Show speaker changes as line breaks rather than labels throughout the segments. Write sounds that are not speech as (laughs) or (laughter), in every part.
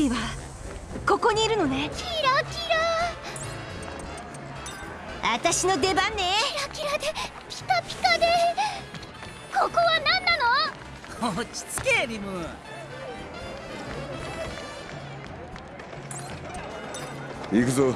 ビビはここにいるのね。
キラキ
ラ。私の出番ね。
キラキラでピカピカで。ここは何
なの？落ち着けリム。
行くぞ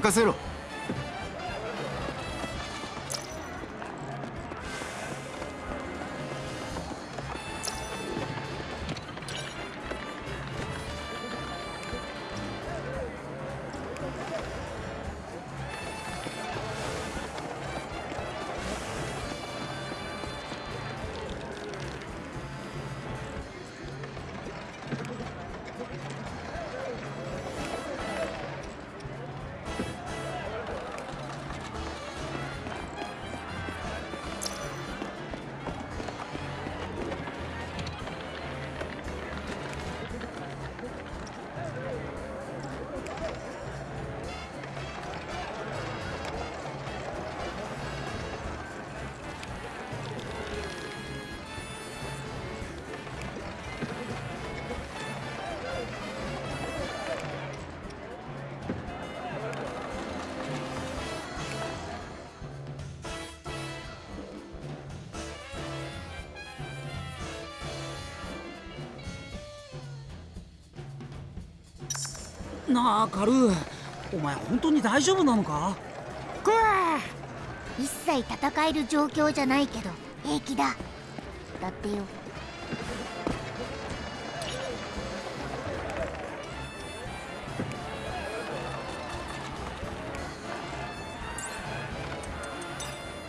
任せろ。
あカルーお前本当に大丈夫なのか？
くわ一切戦える状況じゃないけど平気だ。だってよ。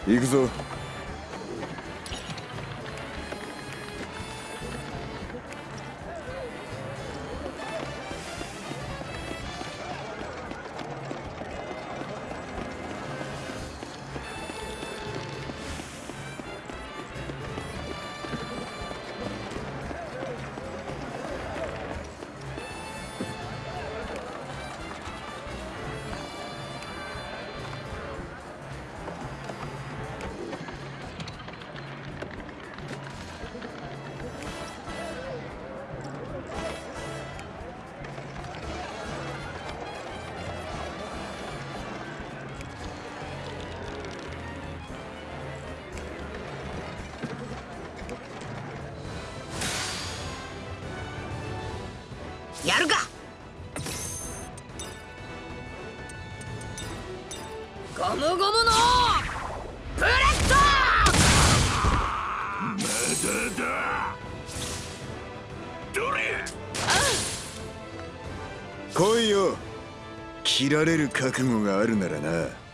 行くぞ切られる覚悟があるならな。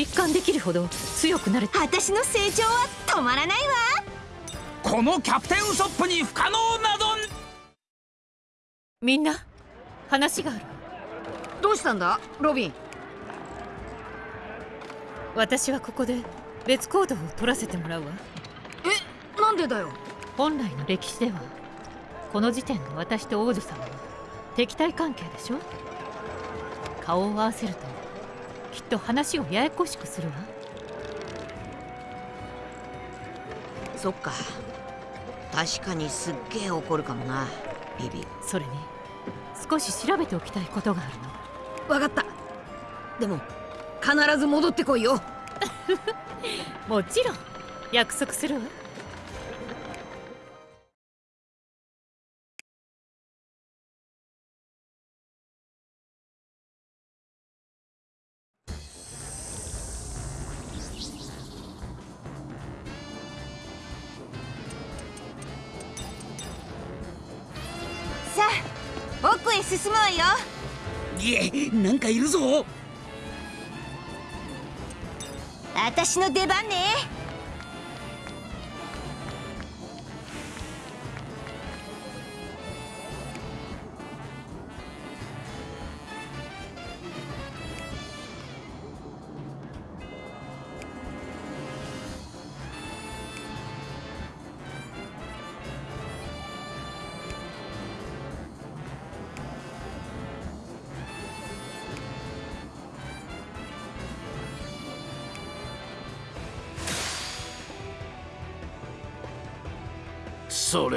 実感できるほど強くなれた。
私の成長は止まらないわ。
このキャプテンウソップに不可能など
みんな話がある。
どうしたんだ？ロビン。
私はここで別行動を取らせてもらうわ。
えなんでだよ？
本来の歴史ではこの時点で私と王女様は敵対関係でしょ？顔を合わせるときっと話をややこしくするわ。
そっか。確かにすっげえ怒るかもなビビ。
それに少し調べておきたいことがあるの。
わかった。でも必ず戻ってこいよ。(laughs)
もちろん約束するわ
出番ね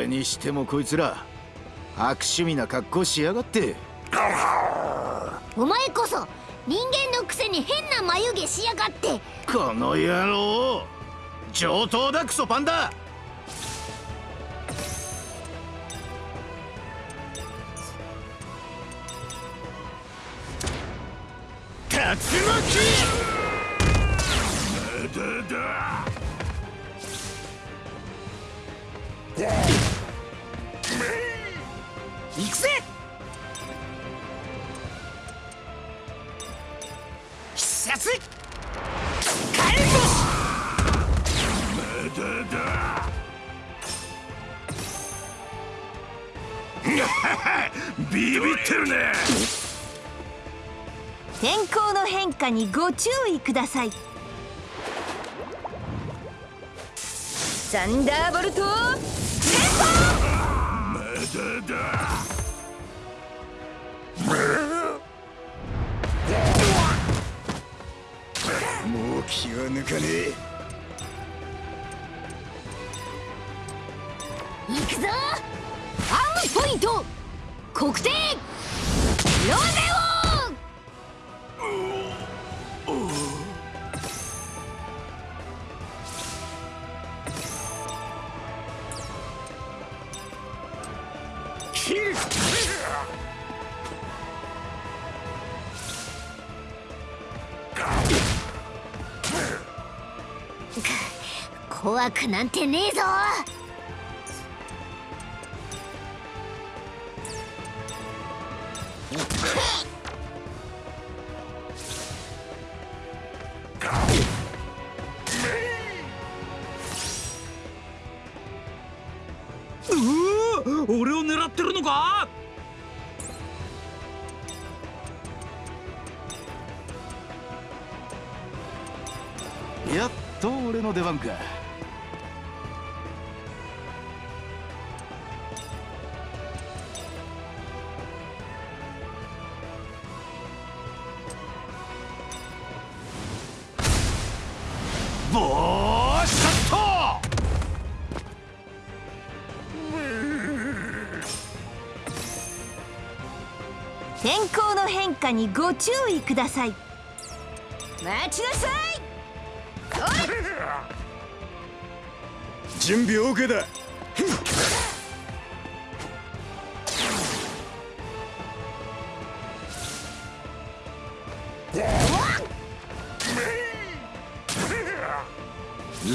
れにしてもこいつら悪趣味な格好しやがって。
お前こそ人間のくせに変な眉毛しやがって。
この野郎上等だクソパンダ
く
だ
さい。サンダーボルト
怖くなんてねえぞ。
俺を狙ってるのか？
やっと俺の出番か
にご注意ください。待ちなさい。
準備 OK だ。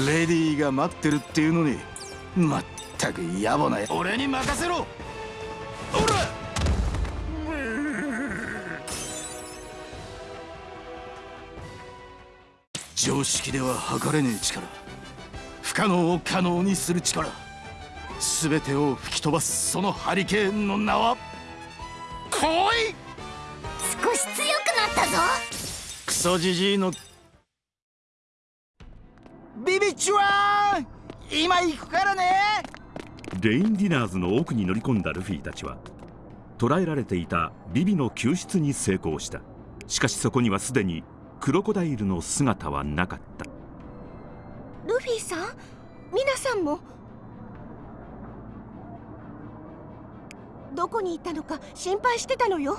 レディーが待ってるっていうのにまっったく野暮な俺に任せろ常識では測れねえ力。不可能を可能にする力。全てを吹き飛ばすそのハリケーンの名は？来い
少し強くなったぞ。
クソじじいのビビッチは今行くからね。
レインディナーズの奥に乗り込んだルフィたちは捕らえられていたビビの救出に成功した。しかしそこにはすでにクロコダイルの姿はなかった。
ルフィさん？皆さんも？どこに行ったのか心配してたのよ。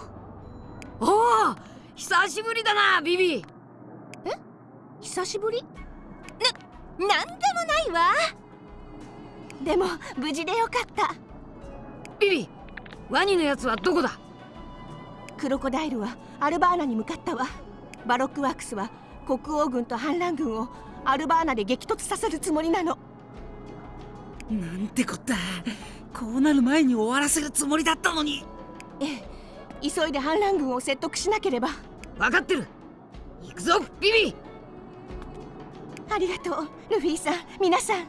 おお久しぶりだなビビ。
久しぶり？な、なんでもないわ。でも無事でよかった。
ビビワニのやつはどこだ？
クロコダイルはアルバーナに向かったわバロックワークスは国王軍と反乱軍をアルバーナで激突させるつもりなの。
なんてこった。こうなる前に終わらせるつもりだったのに。
ええ。急いで反乱軍を説得しなければ。
分かってる。行くぞビビ。
ありがとうルフィさん。皆さん。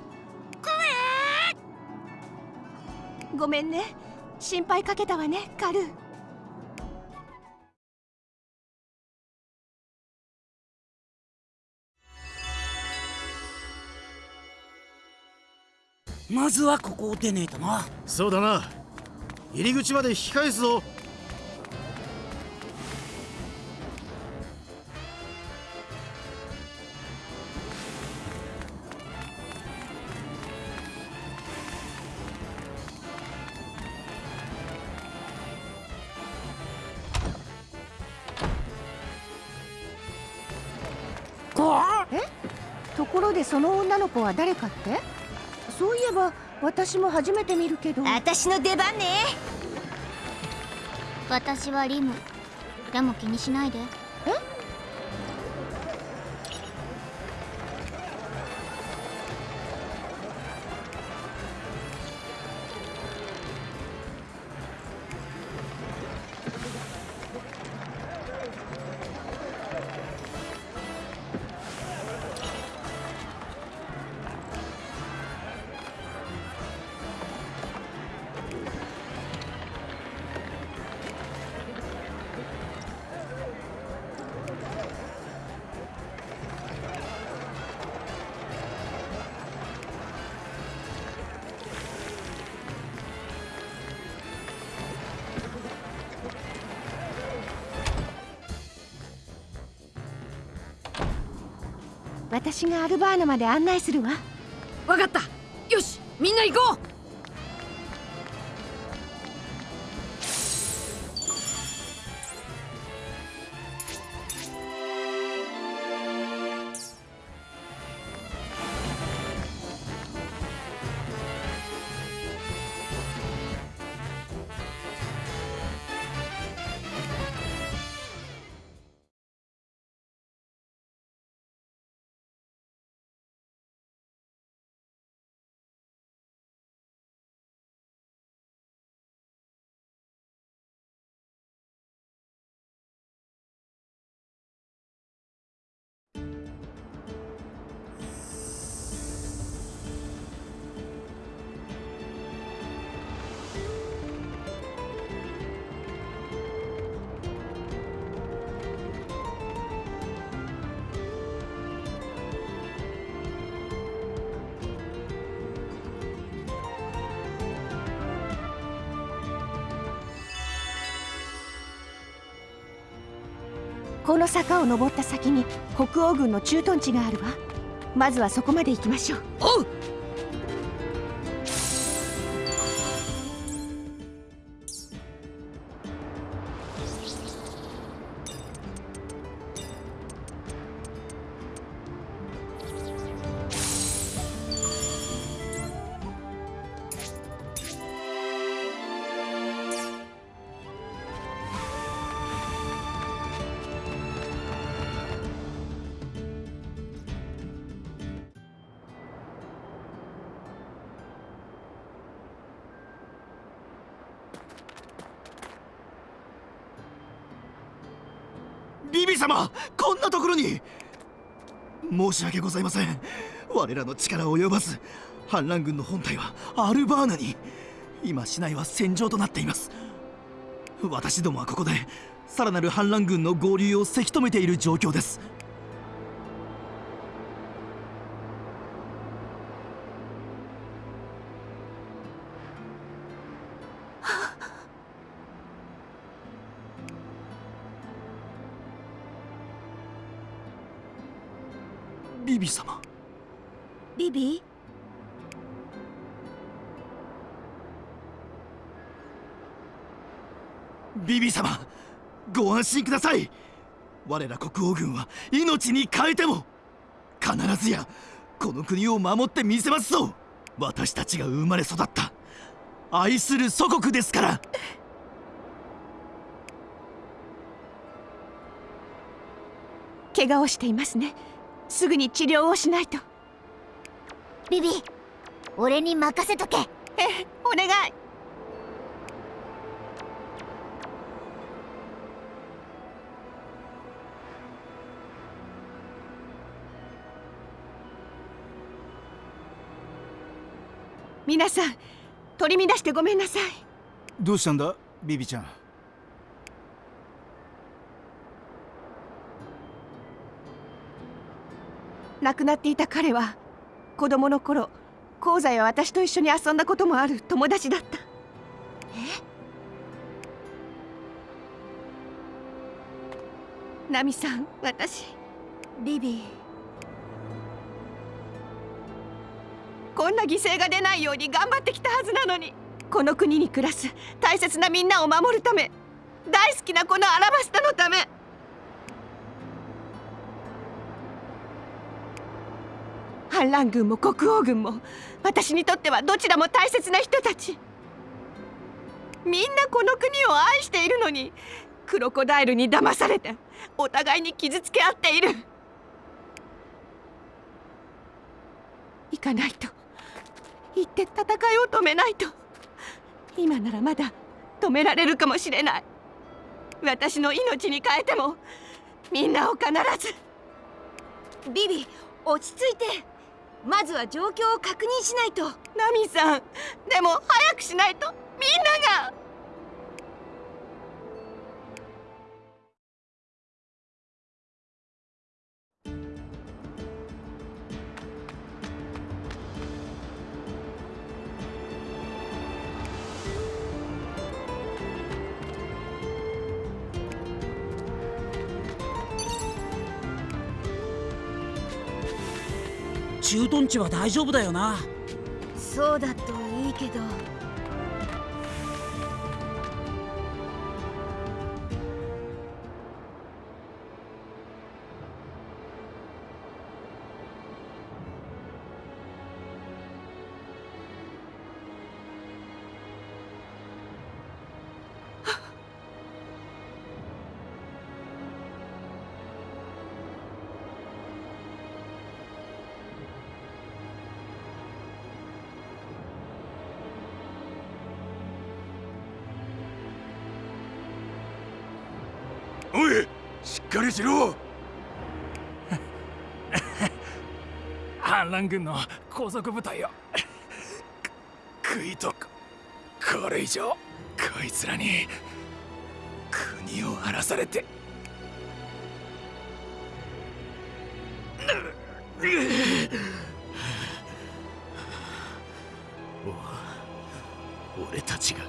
ごめんね。心配かけたわねカルー
まずはここを出ねえとな。
そうだな。入り口まで引き返すぞ。
ところでその女の子は誰かって？私も初めて見るけど。私の出番ね。
私はリム。でも気にしないで
私がアルバーナまで案内するわ。の坂を登った先に北欧軍の駐屯地があるわ。まずはそこまで行きましょう。
おう
申し訳ございません。我らの力及ばず反乱軍の本体はアルバーナに今市内は戦場となっています。私どもはここでさらなる反乱軍の合流をせき止めている状況です。様ご安心ください。我ら国王軍は命に変えても必ずやこの国を守ってみせますぞ。私たちが生まれ育った。愛する祖国ですから。
怪我をしていますね。すぐに治療をしないと。
ビビ俺に任せとけ。
え (laughs) えお願い皆さん取り乱してごめんなさい。
どうしたんだビビちゃん？
亡くなっていた彼は子供の頃香西は私と一緒に遊んだこともある友達だった。え？ナミさん私
ビビ
こんな犠牲が出ないように頑張ってきたはずなのに。この国に暮らす大切なみんなを守るため。大好きなこのアラバスタのため。反乱軍も国王軍も私にとってはどちらも大切な人たち。みんなこの国を愛しているのに。クロコダイルに騙されてお互いに傷つけ合っている。行かないと。行って戦いを止めないと。今ならまだ止められるかもしれない。私の命に変えてもみんなを必ず。
ビビ落ち着いて。まずは状況を確認しないと。
ナミさんでも早くしないとみんなが
駐屯地は大丈夫だよな。
そうだといいけど。
しっかりしろ。
反乱軍の高速部隊を。
食いとこれ以上こいつらに国を荒らされて。俺たちが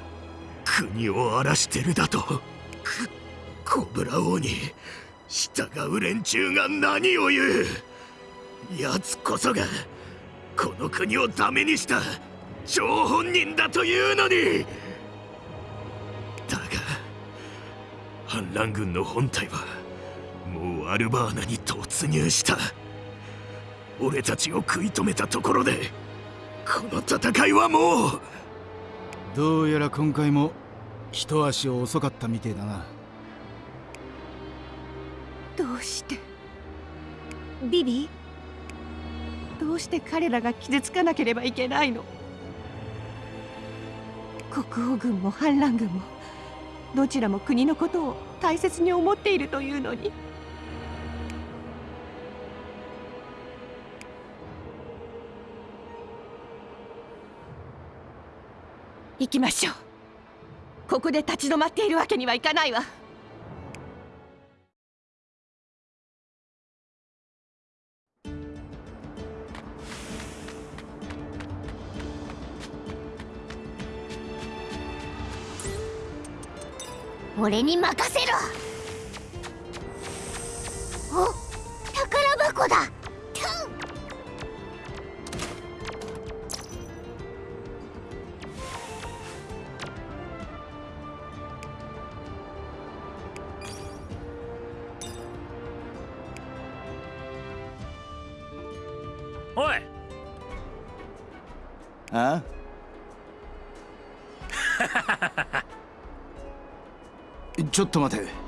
国を荒らしてるだと。コブラ王に従う連中が何を言う奴こそがこの国をダメにした張本人だというのに。だが反乱軍の本体はもうアルバーナに突入した。俺たちを食い止めたところでこの戦いはもう。
どうやら今回も一足遅かったみてえだな。
どうして？
ビビ？
どうして彼らが傷つかなければいけないの？国王軍も反乱軍もどちらも国のことを大切に思っているというのに。行きましょう。ここで立ち止まっているわけにはいかないわ。
俺に任せろ。
ちょっと待て。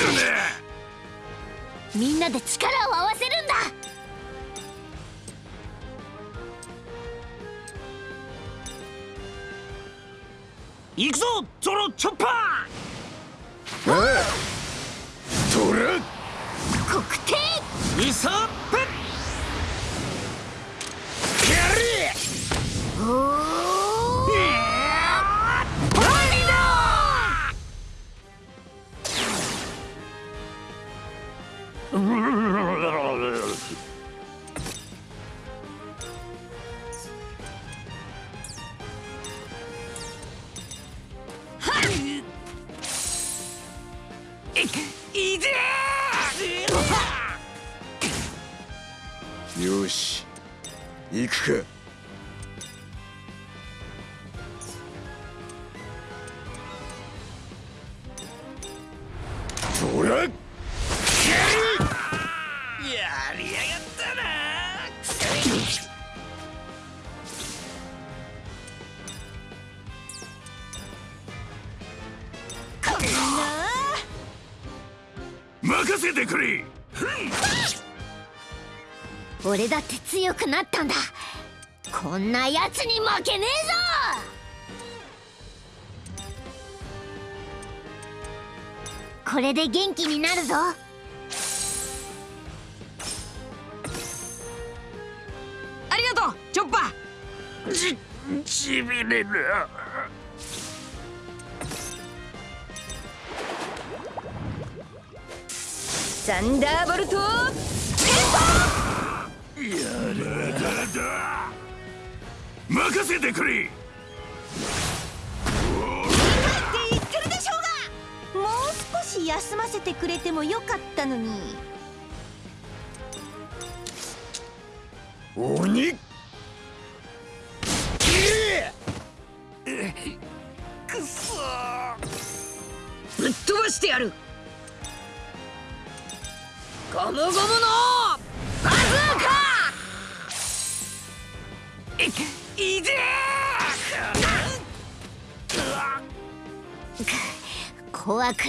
っ
て
るね。
みんなで力を合わせるんだ。
行くぞゾロチョッパ
おいトラ
黒帝
ーウソップ。
おー
よし行くか。く
なったんだ。こんなやつに負けねえぞ。これで元気になるぞ。
ありがとうチョッパー。
じしびれる。
サンダーボルト
任せてくれ。
って言ってるでしょうが。もう少し休ませてくれてもよかったのに。
鬼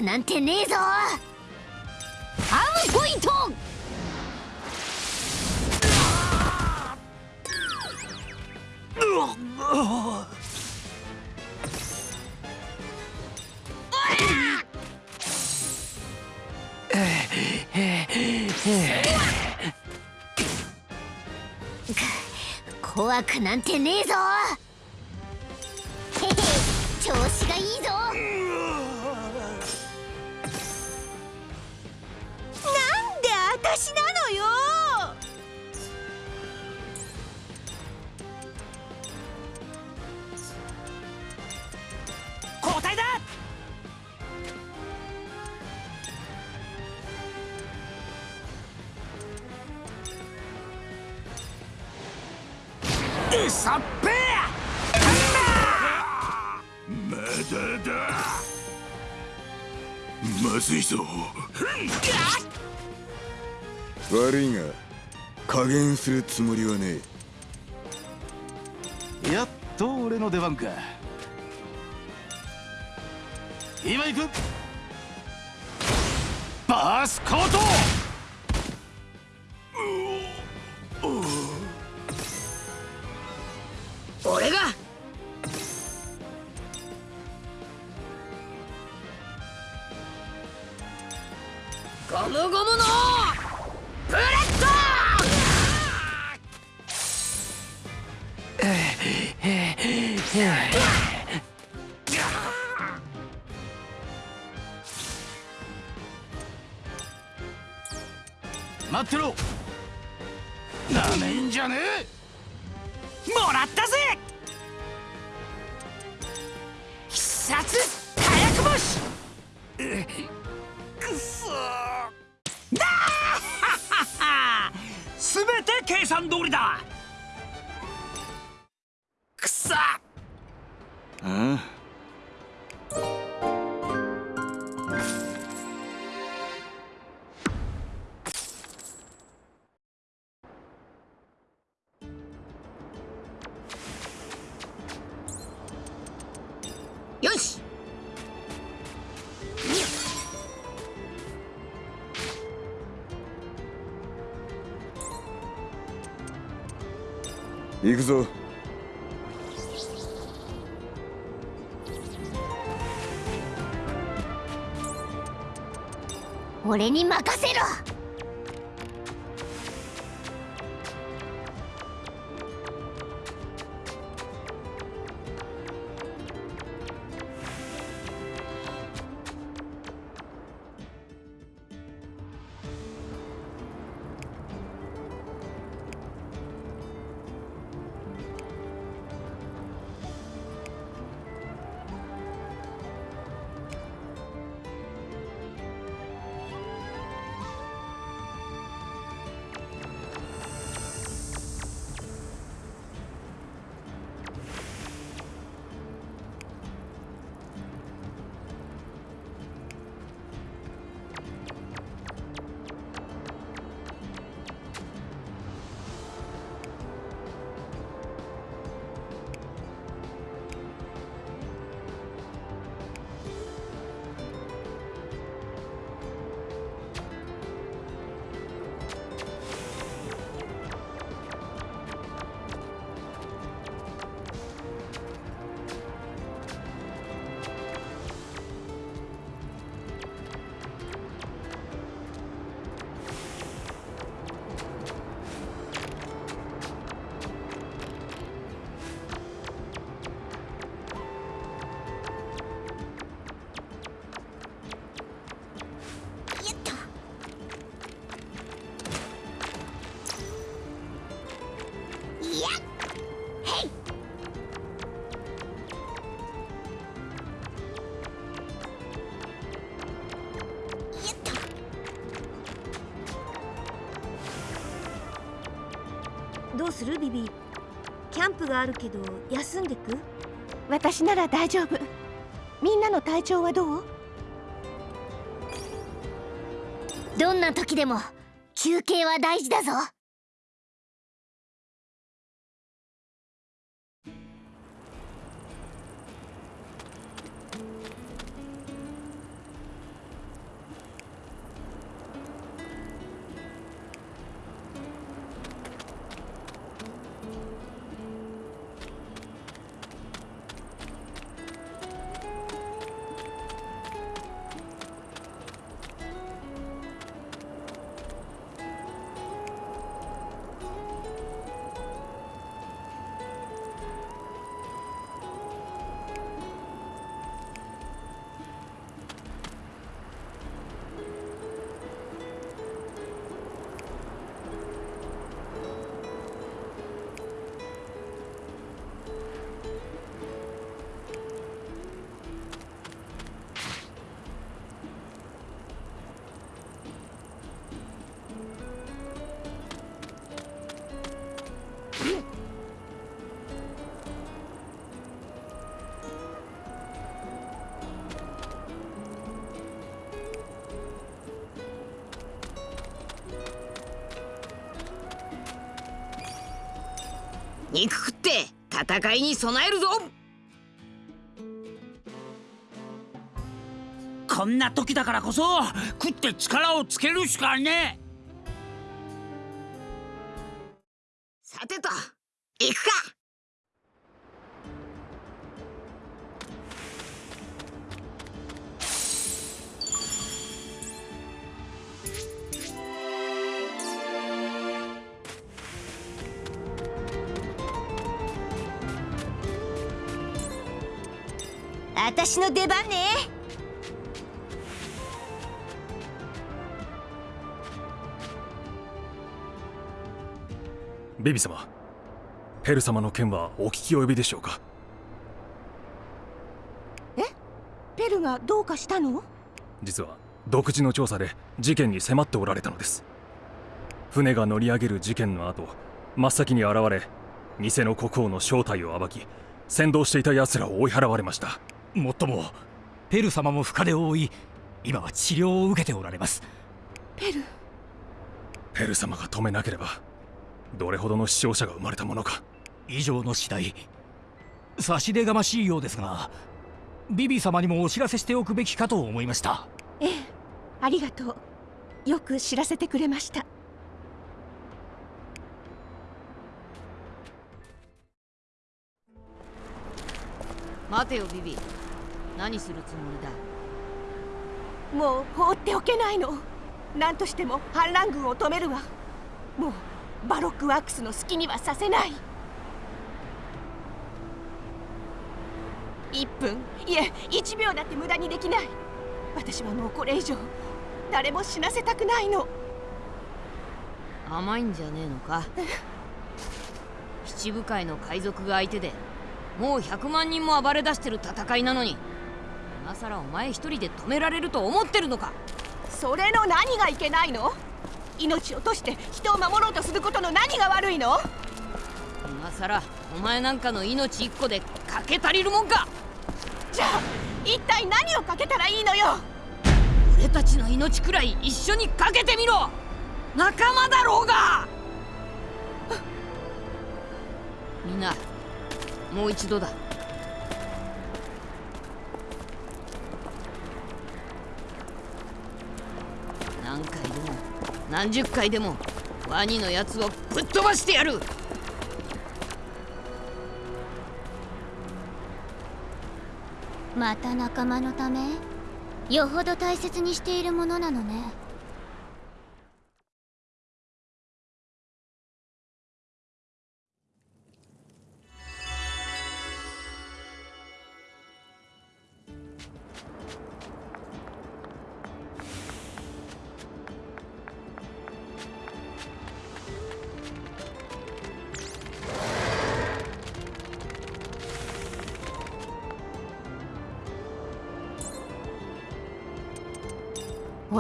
(laughs)
く
なんてねえぞ。ムポイント。怖くなんてねえぞ
さっぺ
まだだまずいぞ
悪いが加減するつもりはね
やっと俺の出番か。今行く!バースコート
く
ぞ。
俺に任せろ。
があるけど休んでく？
私なら大丈夫。みんなの体調はどう？
どんな時でも休憩は大事だぞ
戦いに備えるぞ。
こんな時だからこそ食って力をつけるしかね
え。の出番ね。
ビビ様ペル様の件はお聞き及びでしょうか？
え？ペルがどうかしたの？
実は独自の調査で事件に迫っておられたのです。船が乗り上げる事件の後真っ先に現れ偽の国王の正体を暴き先導していた奴らを追い払われました
もっともペル様も深手を負い今は治療を受けておられます。
ペル？
ペル様が止めなければどれほどの死傷者が生まれたものか。
以上の次第。差し出がましいようですがビビ様にもお知らせしておくべきかと思いました。
ええありがとう。よく知らせてくれました
待てよビビ。何するつもり
だ？もう放っておけないの。何としても反乱軍を止めるわ。もうバロックワークスの好きにはさせない。1分。いえ1秒だって無駄にできない。私はもうこれ以上誰も死なせたくないの。
甘いんじゃねえのか？(laughs) 七部会の海賊が相手でもう100万人も暴れ出してる戦いなのに。今さらお前一人で止められると思ってるのか。
それの何がいけないの？命を落として人を守ろうとすることの何が悪いの？
今さらお前なんかの命一個でかけ足りるもんか。
じゃあ一体何をかけたらいいのよ？
俺たちの命くらい一緒にかけてみろ。仲間だろうがもう一度だ。何回でも何十回でもワニのやつをぶっ飛ばしてやる。
また仲間のため？よほど大切にしているものなのね。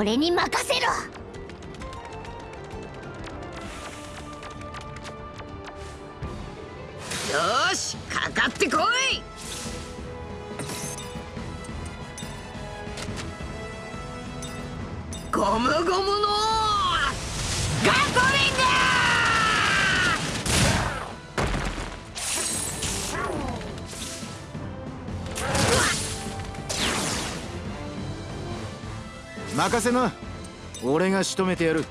俺に任せろ。
よしかかってこい。ゴムゴムの
任せな。俺が仕留めてやる。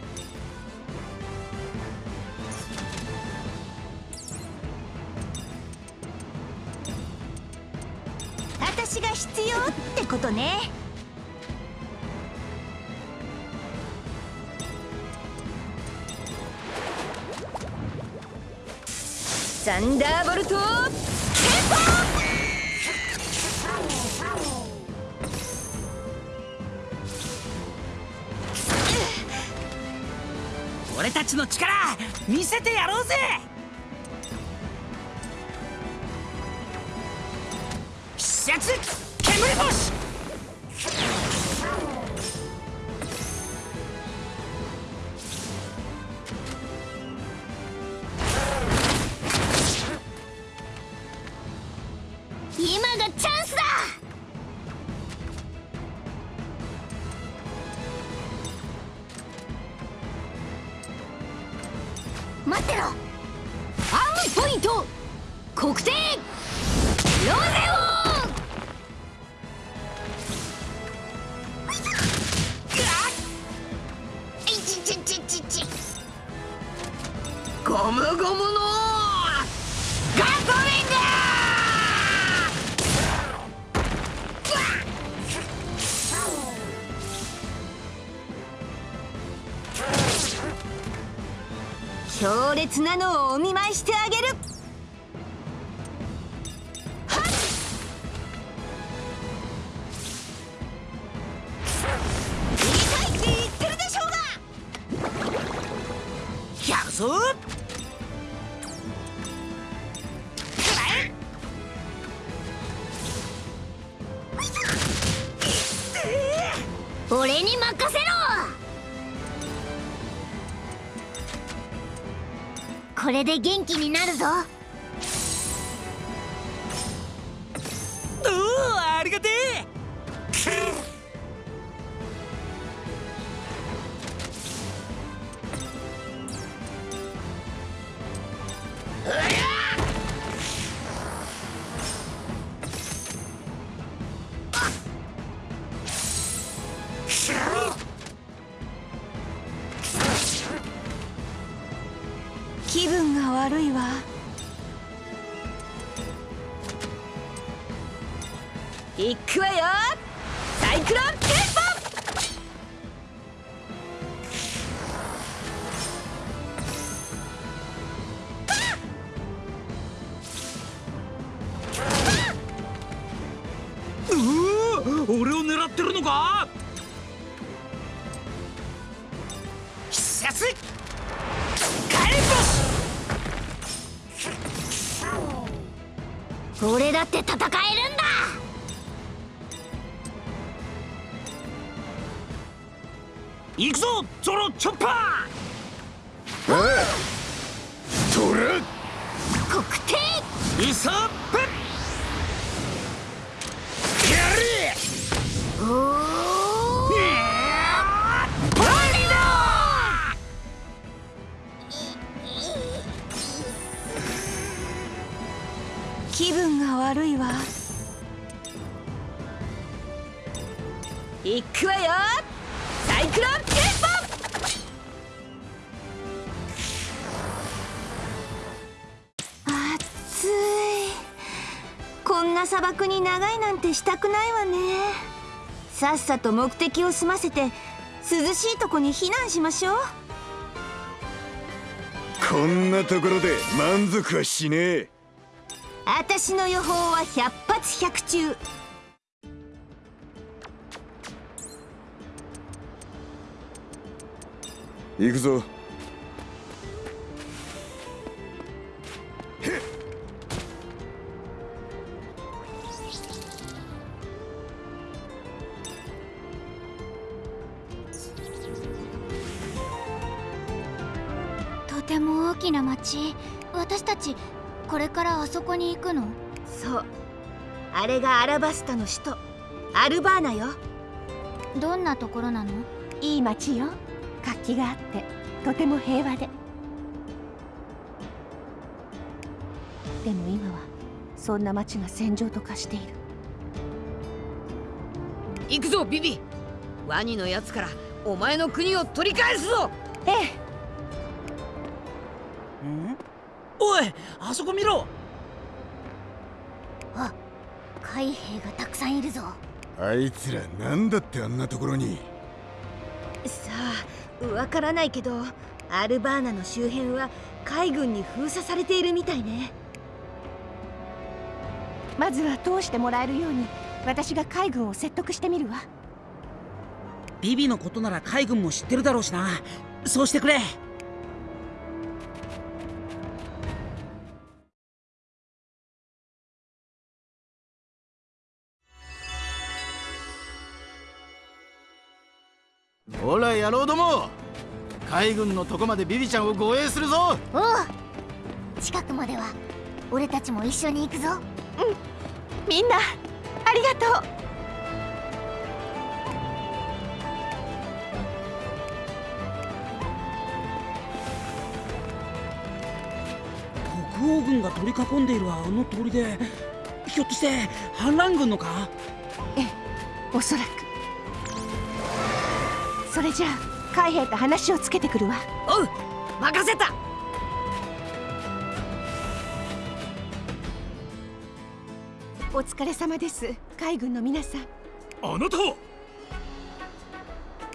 私が必要ってことね。サンダーボルト
俺たちの力見せてやろうぜ！必殺
待ってろ。
アーム
ポイント。黒点。ロゼオン。
ゴムゴムの。ガソリン
強烈なのをお見舞いしてあげる。さっさと目的を済ませて涼しいとこに避難しましょう。
こんなところで満足はしねえ。
私の予報は百発百中。
行くぞ
きな町私たちこれからあそこに行くの？
そう。あれがアラバスタの首都。アルバーナよ。
どんなところなの？
いい町よ。活気があって。とても平和で。でも今はそんな町が戦場と化している。
行くぞビビ。ワニのやつからお前の国を取り返すぞ。
ええ
あそこ見ろ。
あ海兵がたくさんいるぞ。
あいつらなんだってあんなところに。
さあわからないけどアルバーナの周辺は海軍に封鎖されているみたいね。
まずは通してもらえるように私が海軍を説得してみるわ。
ビビのことなら海軍も知ってるだろうしな。そうしてくれ
海軍のとこまでビビちゃんを護衛するぞ。
おう。近くまでは俺たちも一緒に行くぞ。
みんなありがとう。
こ
王軍が取り囲んでいるあの通りでひょっとして反乱軍のか？
ええおそらく。それじゃあ海兵と話をつけてくるわ。
おう任せた。
お疲れ様です海軍の皆さん。
あなたは？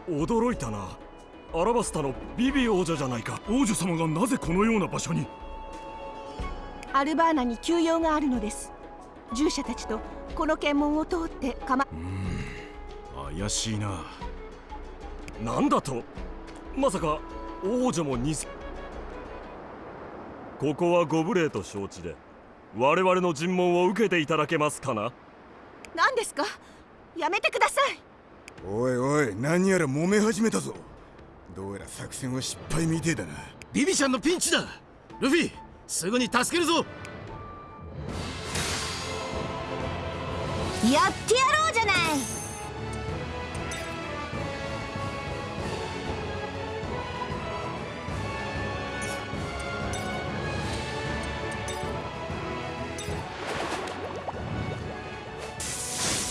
驚いたな。アラバスタのビビ王女じゃないか。王女様がなぜこのような場所に？
アルバーナに休養があるのです。従者たちとこの検問を通ってかま
怪しいななんだと？まさか王女も偽。ここはご無礼と承知で我々の尋問を受けていただけますかな？
何ですか？やめてください。
おいおい何やら揉め始めたぞ。どうやら作戦は失敗みてえだな。
ビビちゃんのピンチだ。ルフィすぐに助けるぞ。
やってやろうじゃない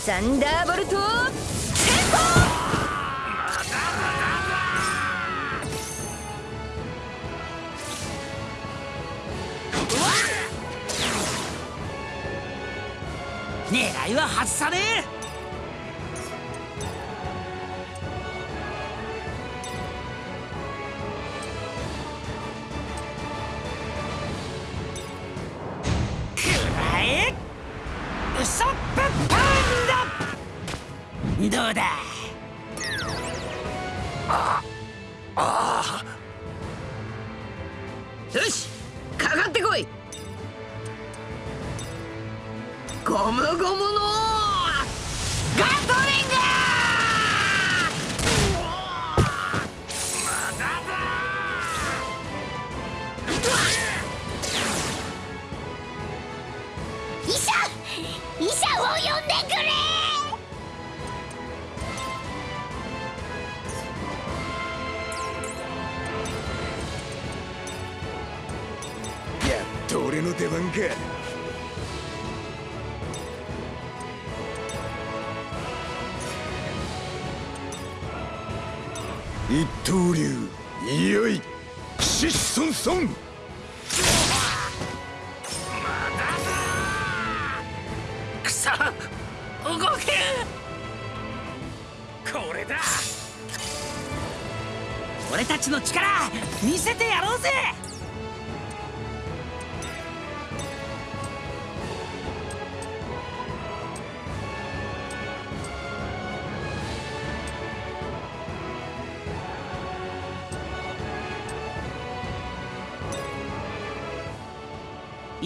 サンダーボルト
狙いは外さねえ。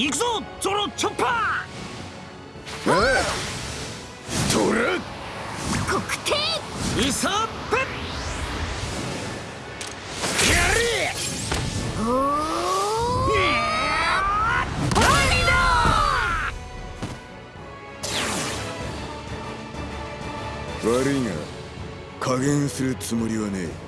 行くぞゾロチョッパー
ああトラ
国定
ウソップ
やれ
お
悪いが加減するつもりはねえ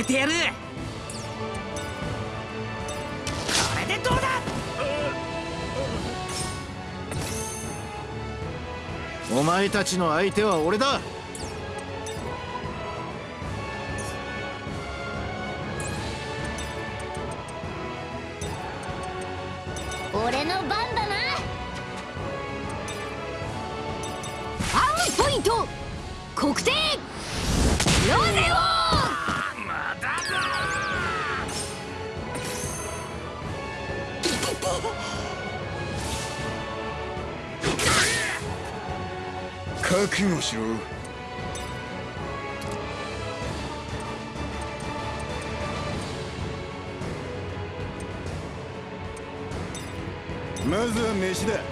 めてやる。これでどうだ？
お前たちの相手は俺だ。
覚悟しろ。まずは飯だ。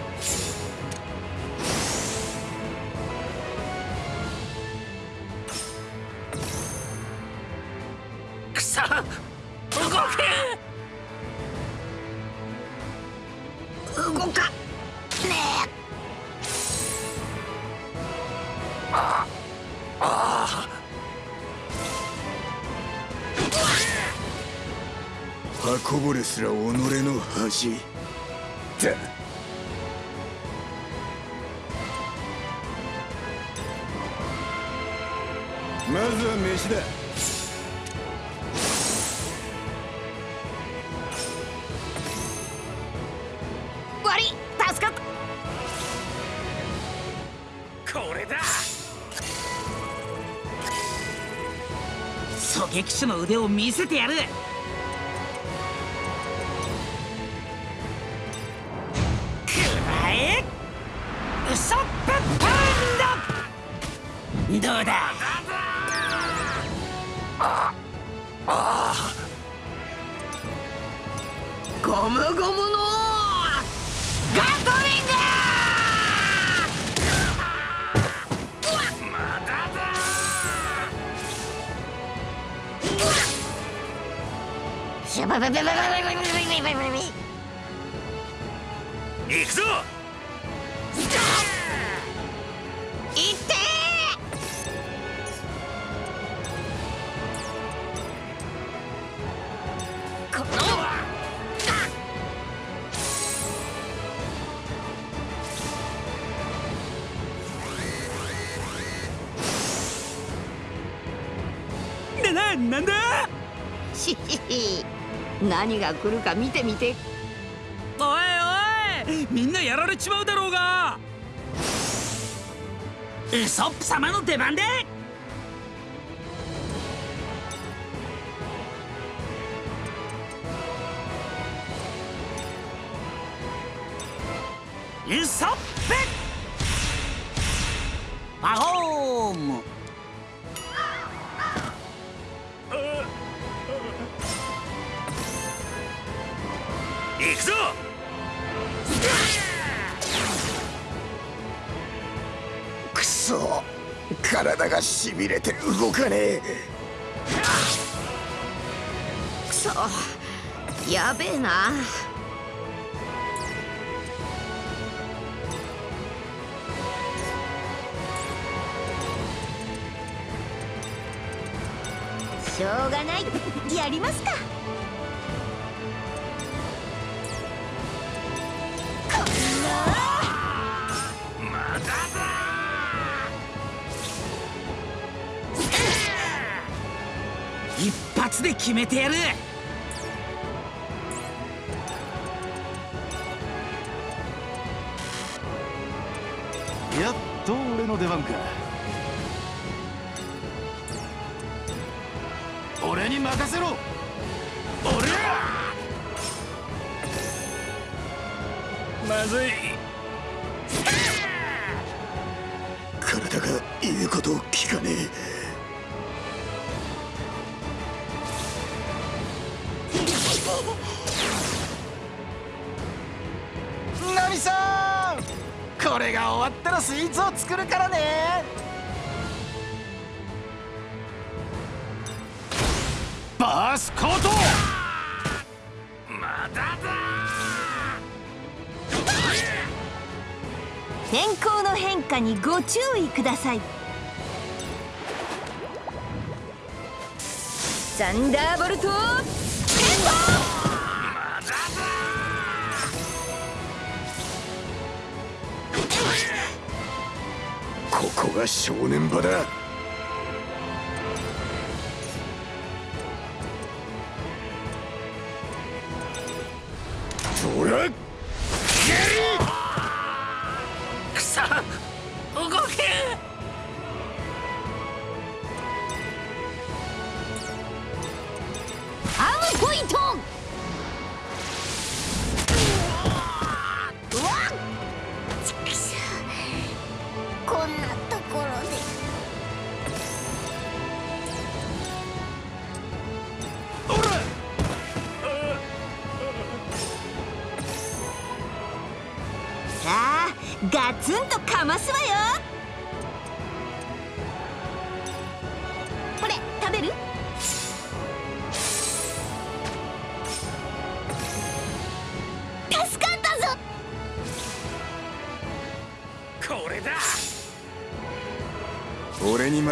狙撃手の腕を見せてやる。
何が来るか見てみて。
おいおいみんなやられちまうだろうが。ウソップ様の出番でウ
がしびれて動かねえ。
くそ。やべえな。
しょうがない。やりますか。
発で決めてやる。
やっと俺の出番か。俺に任せろ。俺
まずい。
体が言うことを聞かね
ナわったらスイーツを作るからね。バースコート。
まだだ。
天候の変化にご注意ください。サンダーボルト
は正念場だ。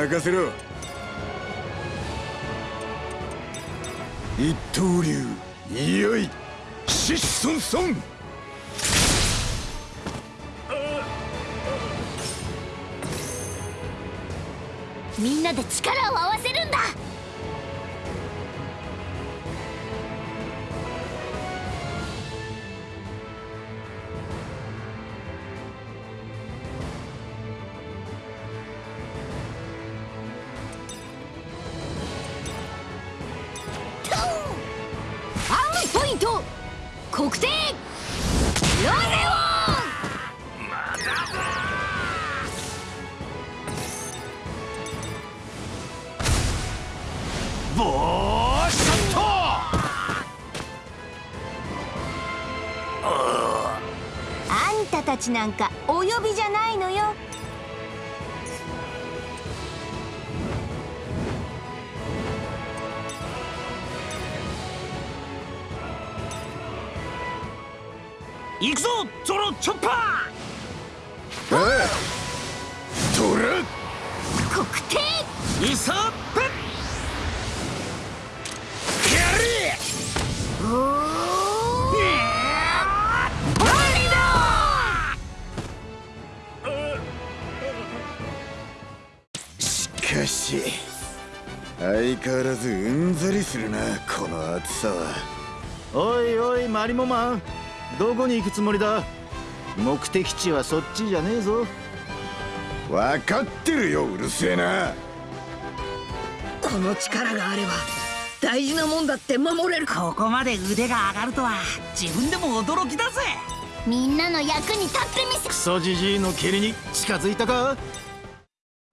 任せろ。
ボーショット！
あんたたちなんかお呼びじゃないのよ。
行くぞゾロチョッパ
おいトラ
国定
ーイ
相変わらずうんざりするなこの暑さは。
おいおいマリモマン。どこに行くつもりだ？目的地はそっちじゃねえぞ。
分かってるようるせえな。
この力があれば大事なもんだって守れる。
ここまで腕が上がるとは自分でも驚きだぜ。
みんなの役に立ってみせ。
クソじじいの蹴りに近づいたか？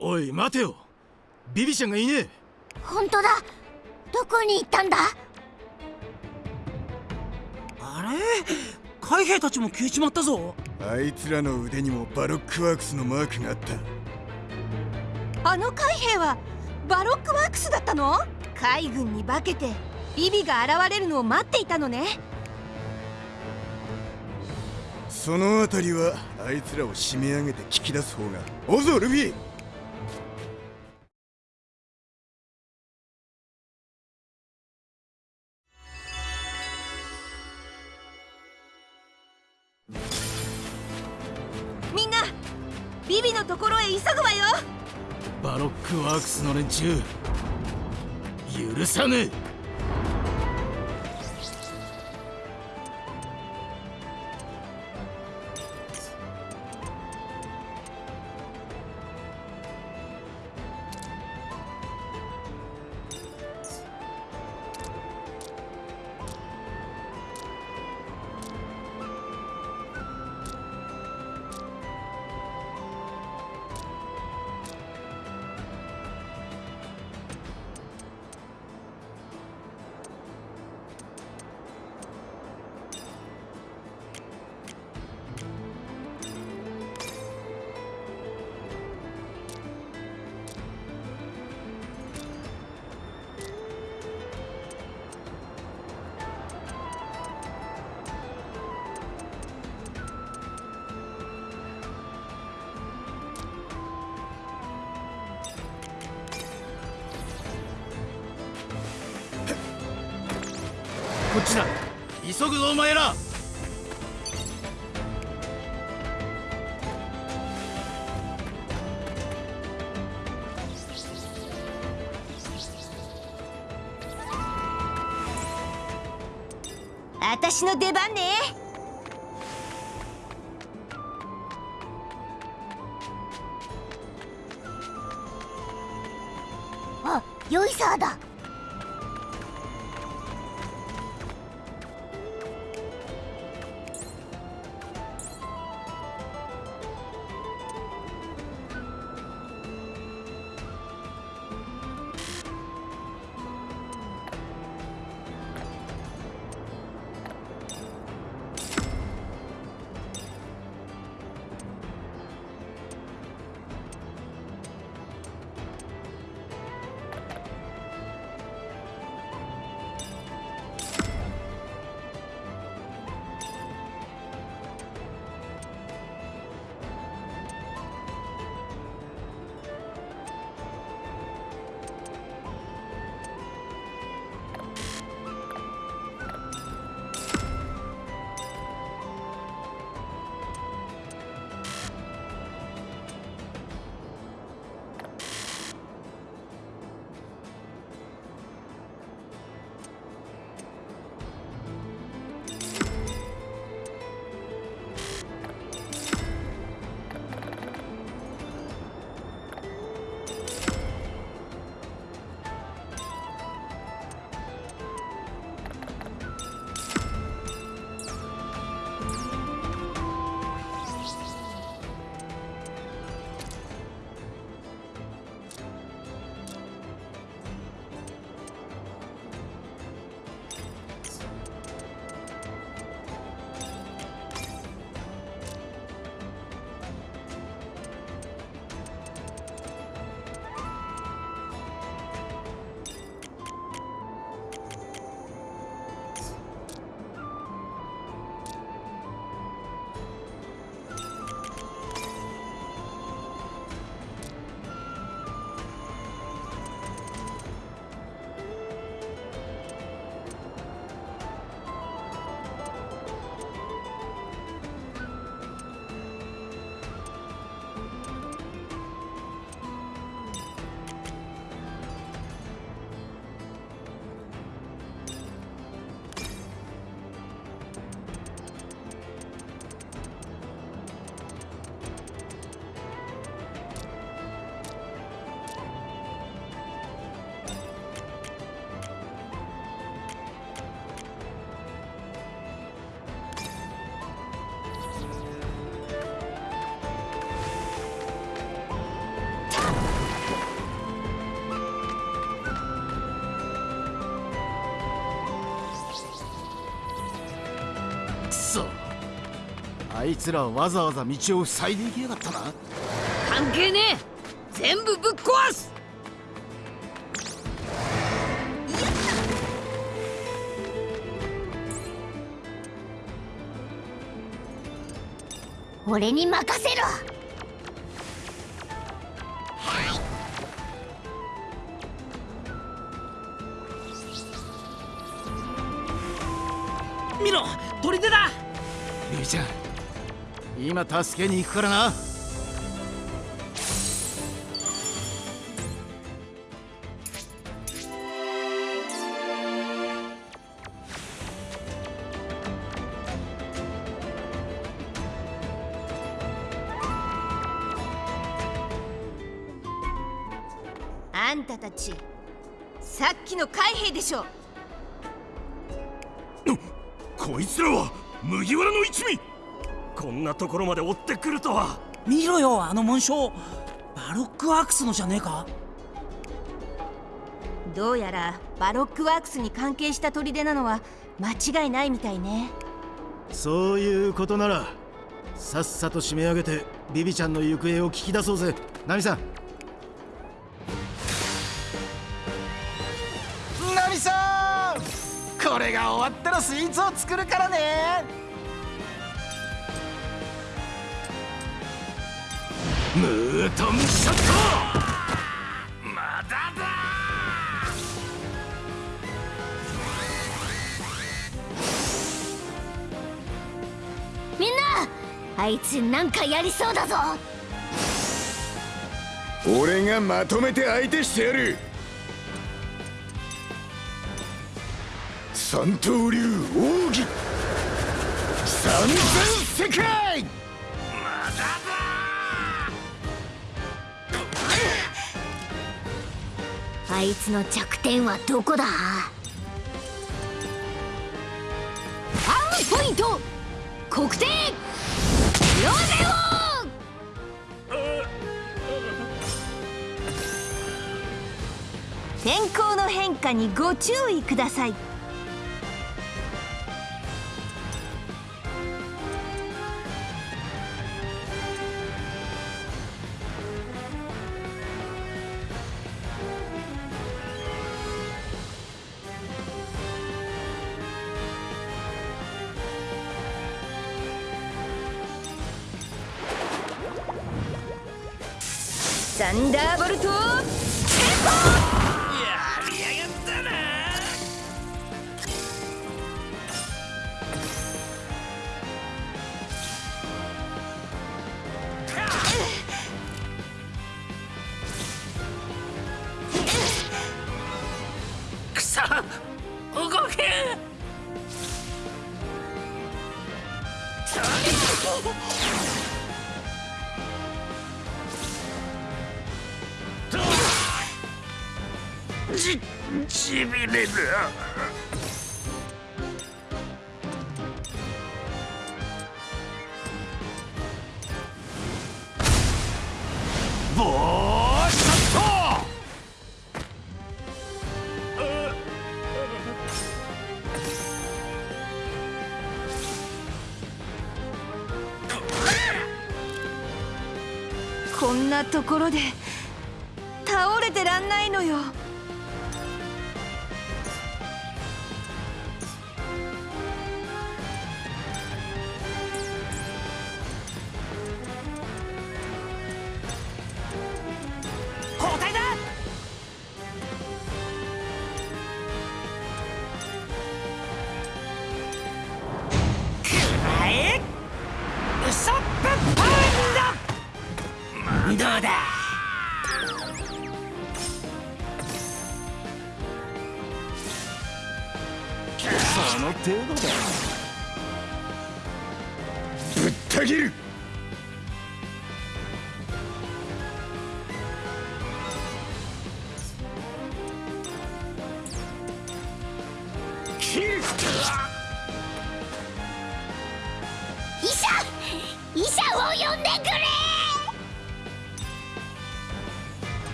おい待てよ。ビビちゃんがいねえ
本当だ。どこに行ったんだ？
あれ？海兵たちも消えちまったぞ。
あいつらの腕にもバロックワークスのマークがあった。
あの海兵はバロックワークスだったの？海軍に化けてビビが現れるのを待っていたのね。
そのあたりはあいつらを締め上げて聞き出す方が。おぞルフィ
ロックワークスの連中。許さぬ
私の出番ね。
あヨイサーだ。
いつらわざわざ道を塞いでいきやがったな。
関係ねえ。全部ぶっ壊す。
俺に任せろ。
見ろ砦だ。
ゃん今助けに行くからな。
あんたたちさっきの海兵でしょ。
こいつらは麦わらの一味。こんなところまで追ってくるとは。
見ろよあの紋章。バロックワークスのじゃねえか？
どうやらバロックワークスに関係した砦なのは間違いないみたいね。
そういうことならさっさと締め上げてビビちゃんの行方を聞き出そうぜ。ナミさん。ナミさん！これが終わったらスイーツを作るからね
ムートンショット。まだだ。
みんなあいつなんかやりそうだぞ。
俺がまとめて相手してやる。三刀流奥義。三千世界
あいつの弱点はどこだ？アームポイント！黒点！ロゼオ
天候の変化にご注意ください。んなところで倒れてらんないのよ。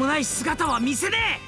もない姿は見せねえ！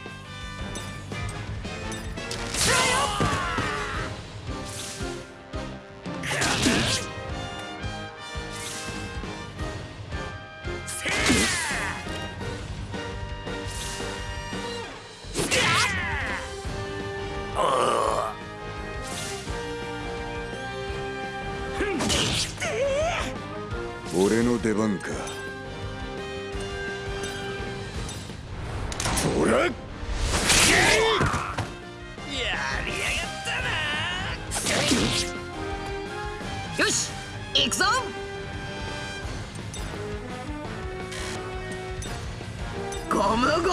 ムゴムの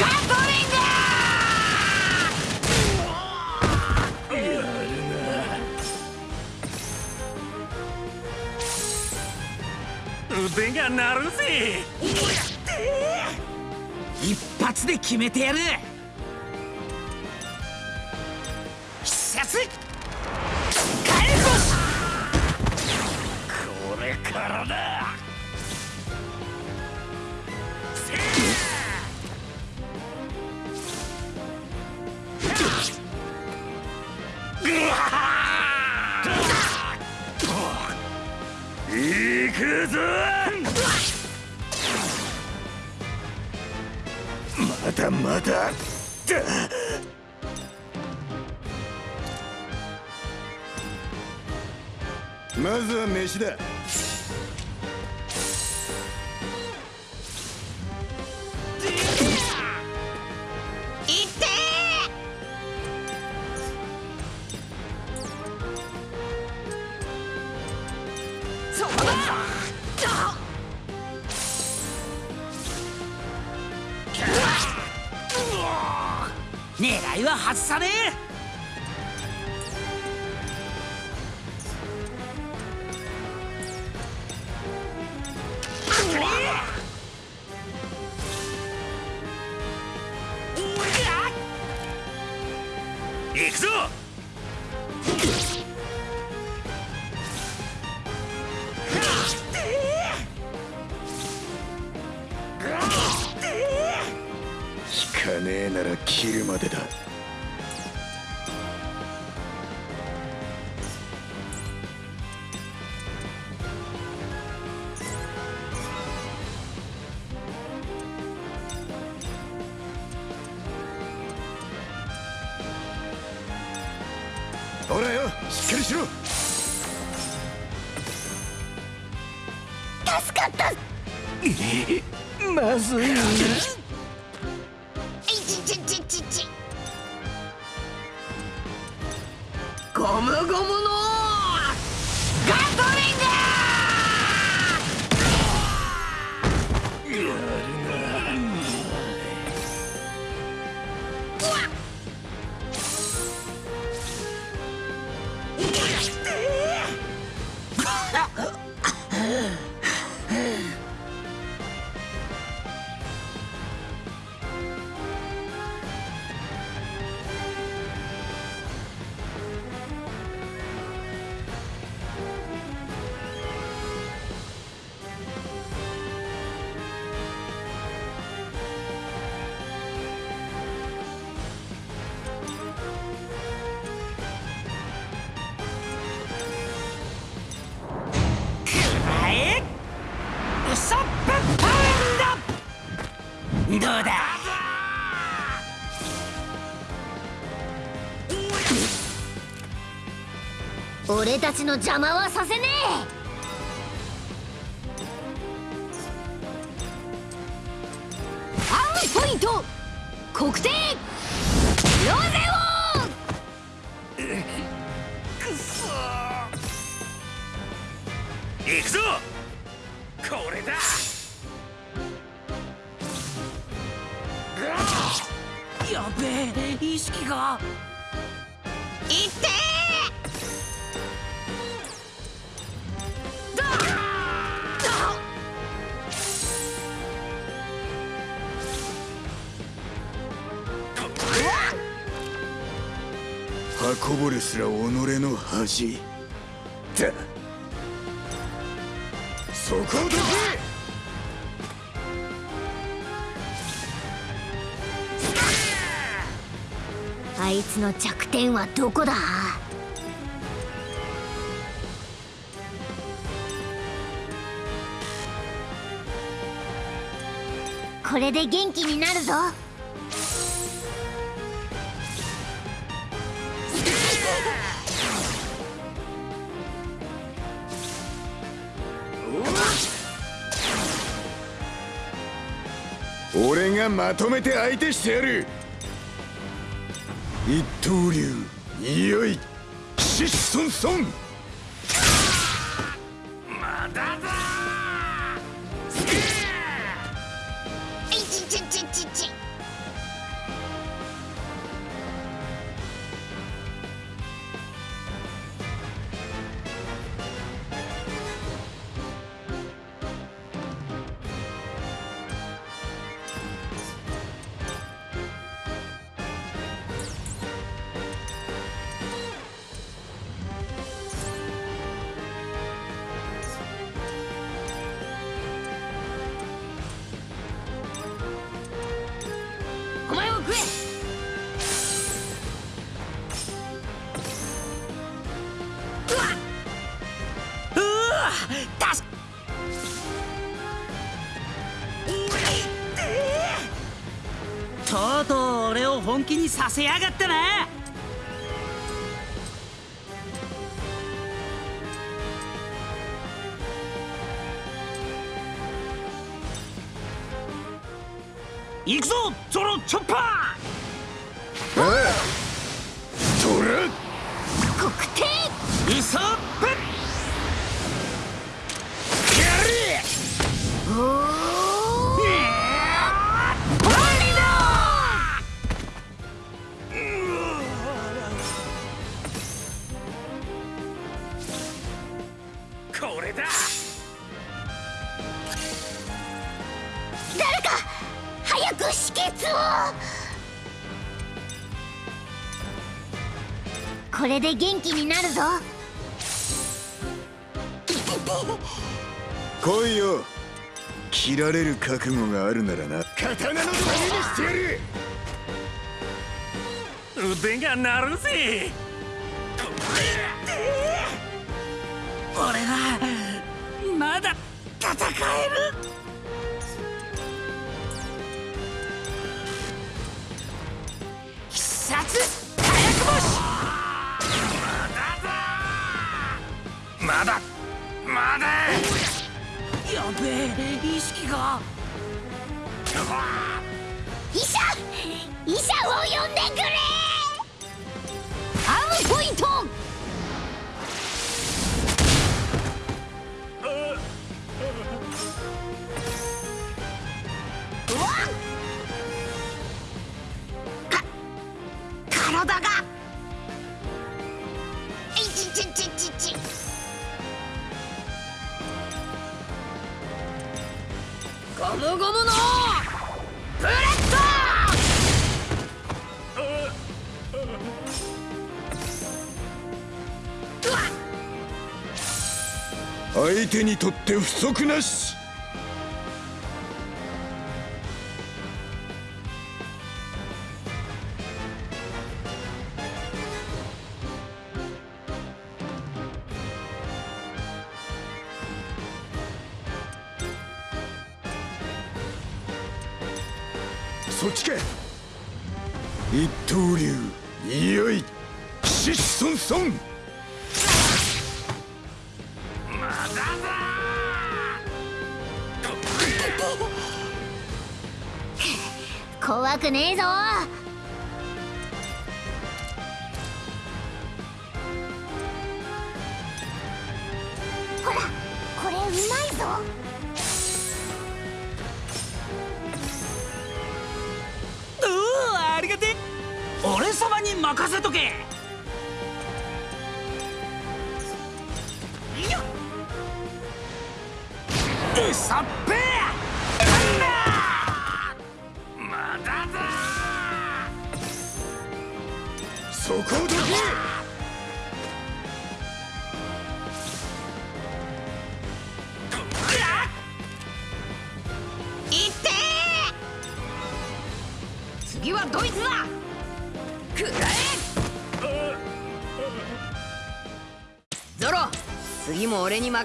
ガトリン
が鳴るぜ。
一発で決めてやる。
俺たちの邪魔はさせね
アームポイント。国定ロゼオ
くそ行くぞ。これだ。
やべえ意識が。
こぼれすら己の恥。だ。そこをどけ
あいつの弱点はどこだ？これで元気になるぞ。
がまとめて相手してやる。一刀流いよいシシソ
させやがったな。行くぞゾロチョッパー
切られる覚悟があるならな。刀のためにしてやる。
腕が鳴るぜ。
俺はまだ戦える。必殺。火薬星
まだ。まだ。
やべえ意識が。
医者医者を呼んでくれ。
アームポイント
体が。いちちちちち
ゴムゴムのブレッ
相手にとって不足なし。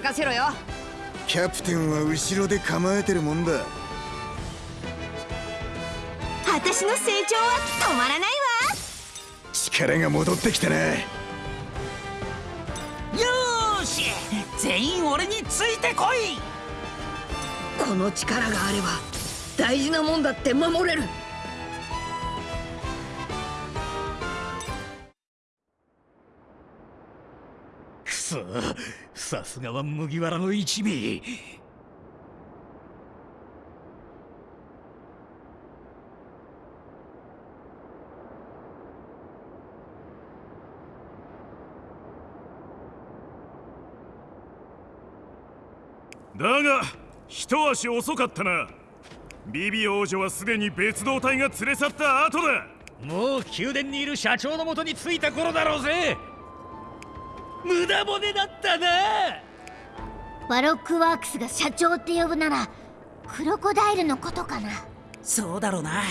任せ
ろよ。
キャプテンは後ろで構えてるもんだ。
私の成長は止まらないわ。
力が戻ってきたな。
よーし。全員俺についてこい。
この力があれば大事なもんだって守れる
すがは麦わらの一味。
だが一足遅かったな。ビビ王女はすでに別動隊が連れ去った後だ。
もう宮殿にいる社長のもとに着いた頃だろうぜ無駄骨だったな
バロックワークスが社長って呼ぶならクロコダイルのことかな。
そうだろうな。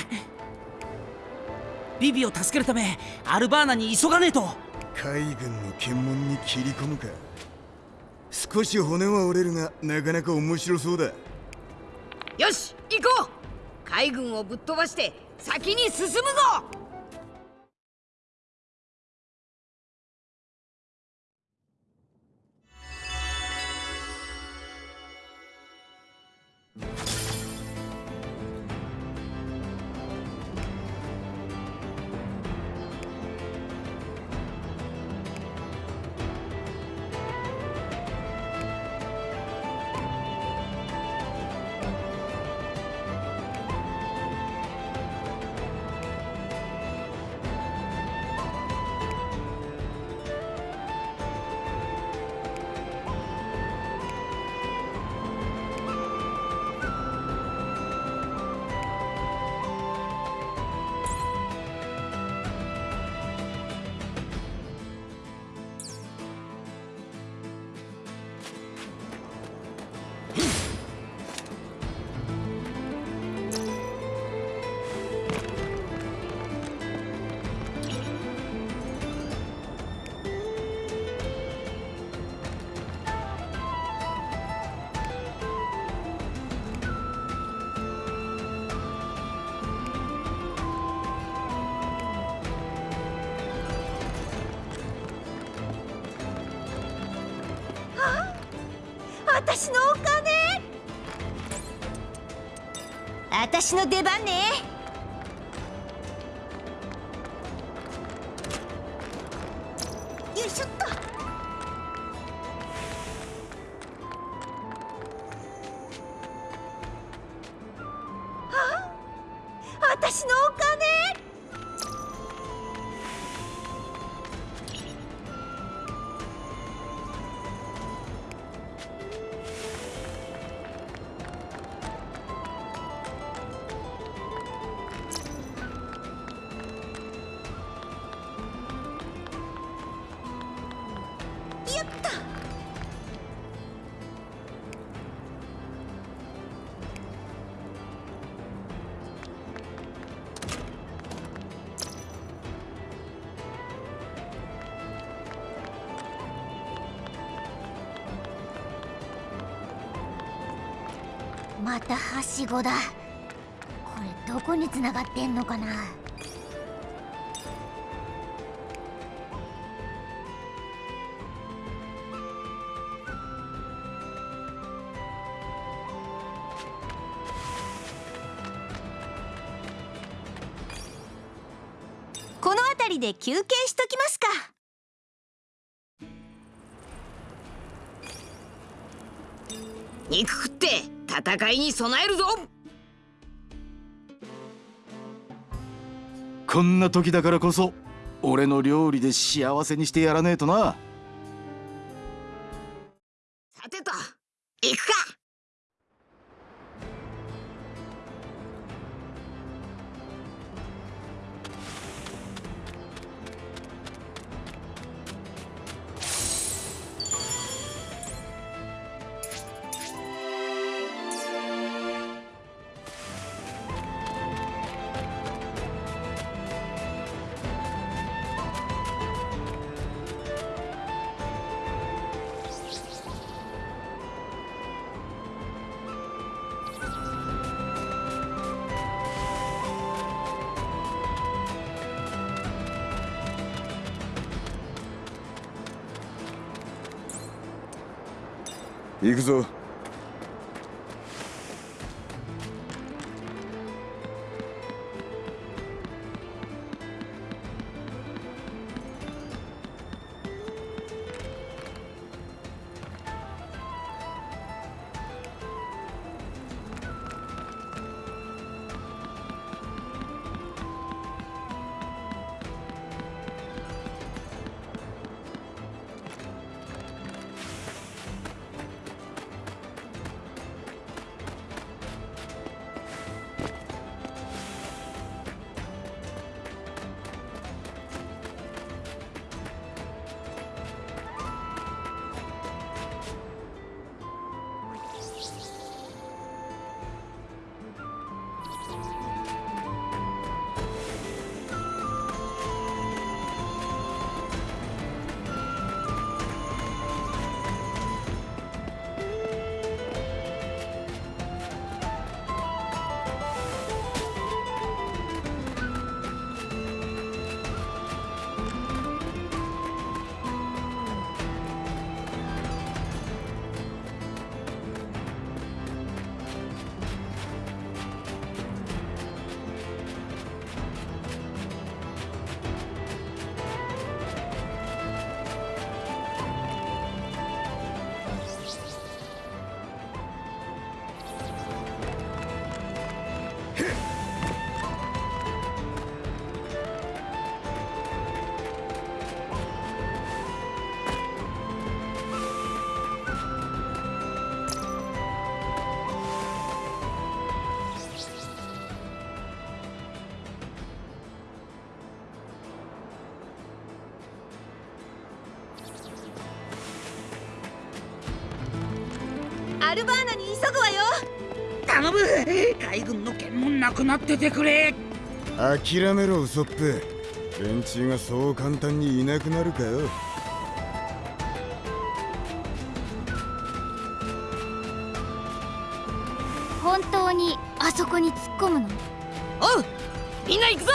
ビビを助けるためアルバーナに急がねえと。
海軍の検問に切り込むか。少し骨は折れるがなかなか面白そうだ。
よし行こう。海軍をぶっ飛ばして先に進むぞ
私の出番
こだ。これどこに繋がってんのかな？
この辺りで休憩しときますか。
戦いに備えるぞ。
こんな時だからこそ俺の料理で幸せにしてやらねえとな。
く
なっててくれ。
諦めろウソップ。連中がそう簡単にいなくなるかよ。
本当にあそこに突っ込むの？
おうみんな行くぞ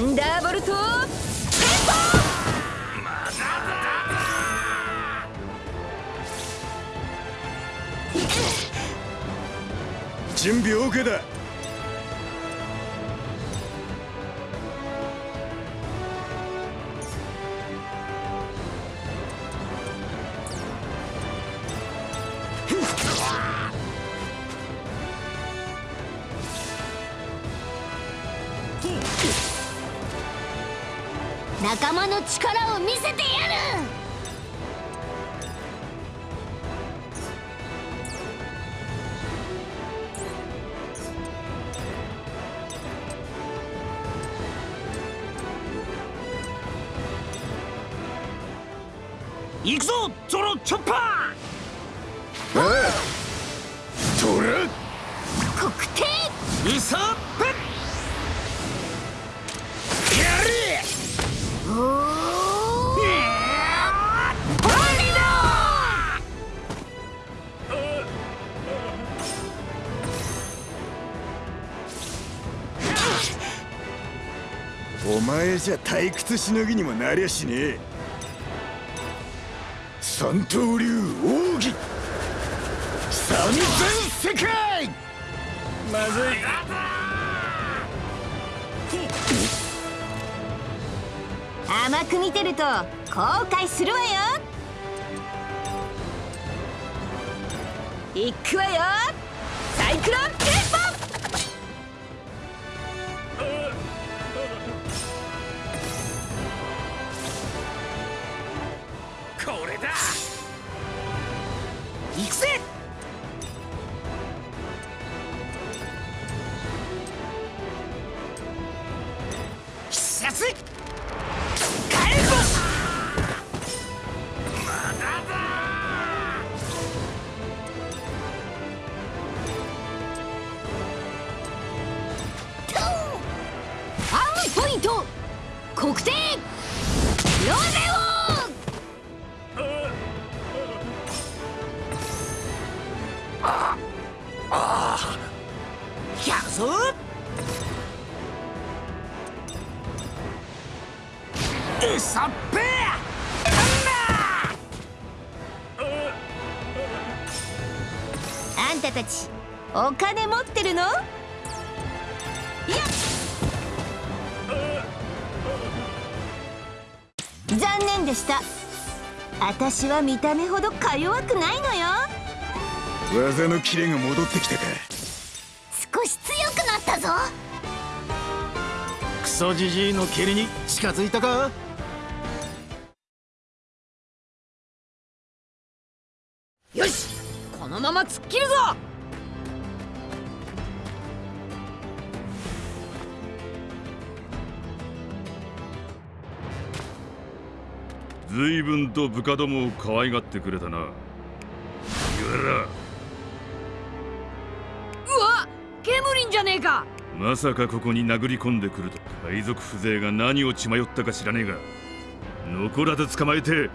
サ
の力を見せてやる！
行くぞゾロチョッパ
ー！トラ
黒帝
イソップ
やれ！
お
お前じゃ退屈しのぎにもなりゃしねえ。三刀流奥義。三千世界。
まずい。
甘く見てると後悔するわよ。いくわよ。サイクロンテンは見た目ほどか弱くないのよ。
技のキレが戻ってきたか。
少し強くなったぞ。
クソジジイの蹴りに近づいたか？
と部下どもを可愛がってくれたな。麦わら。
うわケムリンじゃねえか。
まさかここに殴り込んでくると海賊風情が何を血迷ったか知らねえが。残らず捕まえて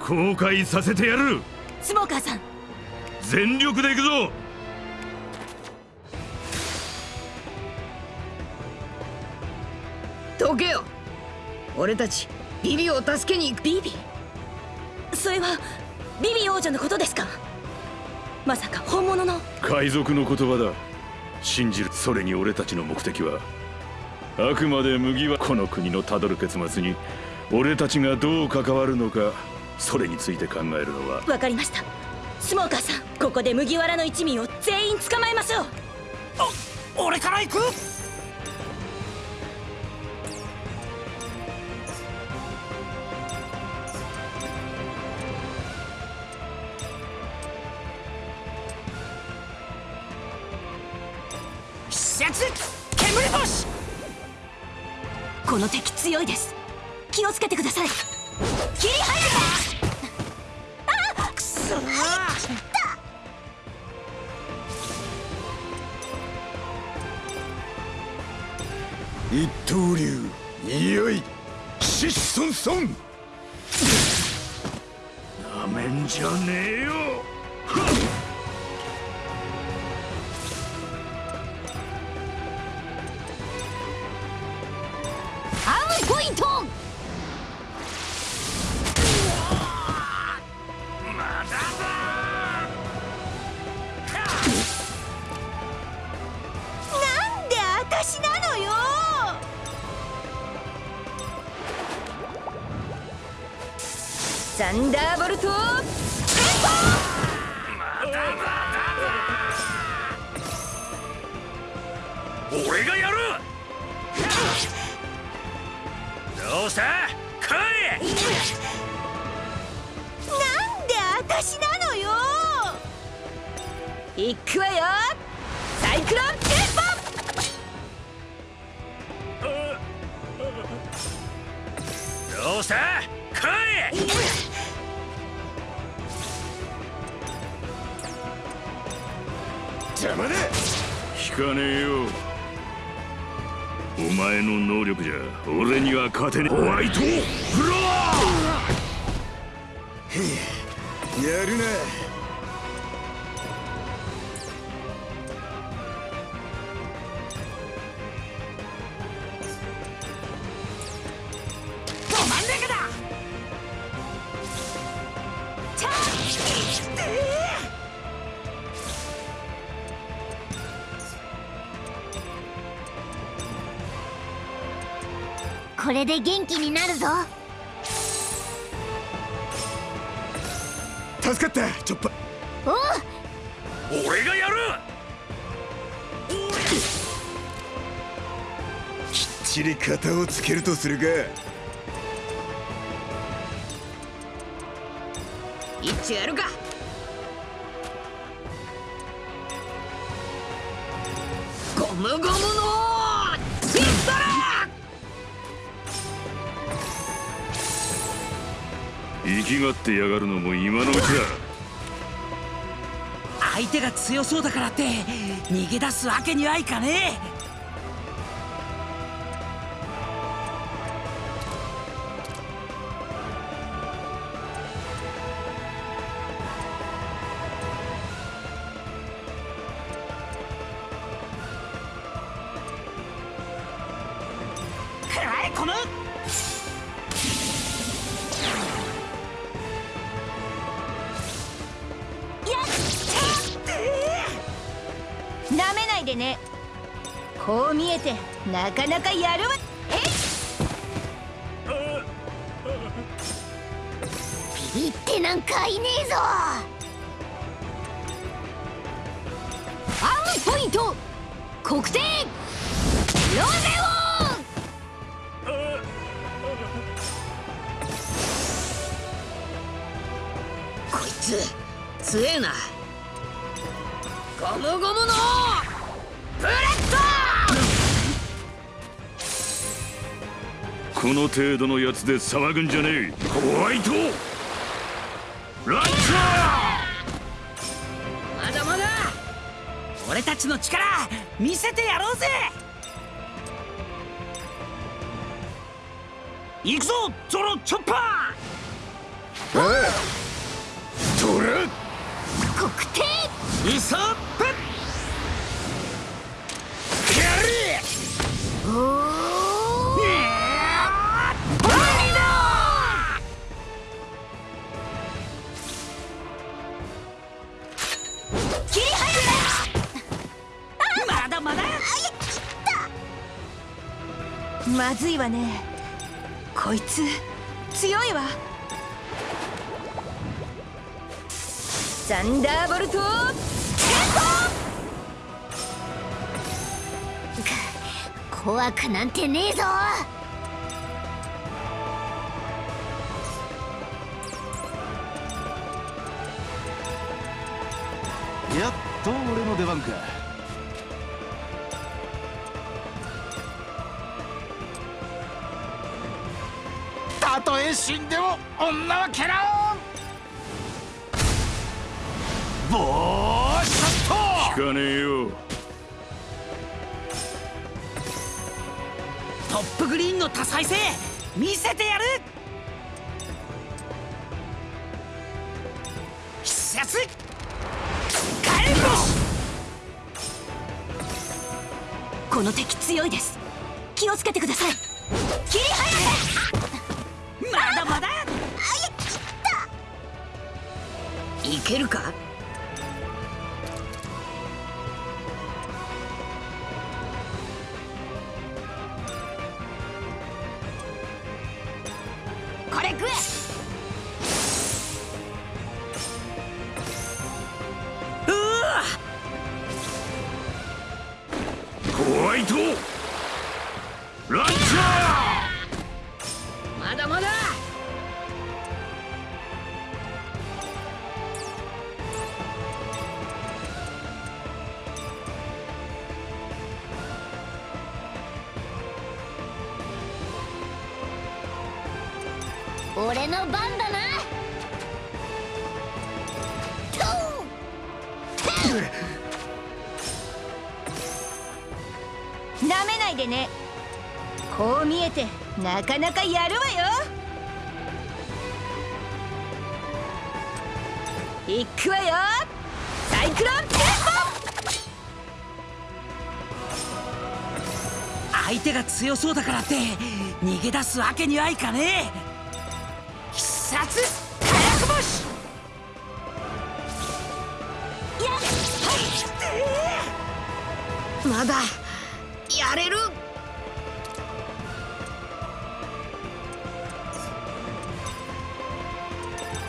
後悔させてやる。
スモーカーさん。
全力で行くぞ。
どけよ。俺たちビビを助けに行く。
ビビそれはビビ王女のことですか？まさか本物の？
海賊の言葉だ。信じる。それに俺たちの目的はあくまで麦はこの国のたどる結末に俺たちがどう関わるのかそれについて考えるのは。
わかりました。スモーカーさんここで麦わらの一味を全員捕まえましょう。
お俺から行く
この敵強いです。気をつけてください。切り早たあくそ。
一刀流。いよい。シッソンソン。
なめんじゃねえよ。
で
元気になるぞ。
助かったチョッパ。
お
俺がやる！
きっちり型をつけるとするか。
一丁やるか
きがってやがるのも今のうちだ。
相手が強そうだからって逃げ出すわけにはいかね
くらえこの
ね。こう見えてなかなかやるわ。え
ビビってなんかいねえぞ。
アームポイント。黒点。ロゼ
こいつ強えな。ゴムゴムの
この程度のやつで騒ぐんじゃねえ。ホワイト!ランチャ
ドまだまだ!俺たちの力見せてやろうぜ!行くぞ!ゾロチョッパ
おいトラ
黒点!
ーイソま
ずいわね。こいつ強いわ。サンダーボルト
怖くなんてねえぞ。
やっと俺の出番か。
たとえ死んでも女は蹴らんボーショット
聞かねえよ
トップグリーンの多彩性見せてやる必殺火炎星
この敵強いです。
俺の番だな。
なめないでね。こう見えてなかなかやるわよ。いくわよ。サイクロンテン
相手が強そうだからって逃げ出すわけにはいかねえ。必殺火薬星やはい
まだやれる。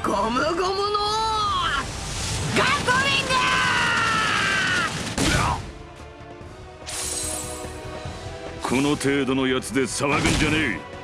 ゴムゴムの。ガトリン
この。程度の。やつで騒ぐんじゃね
チ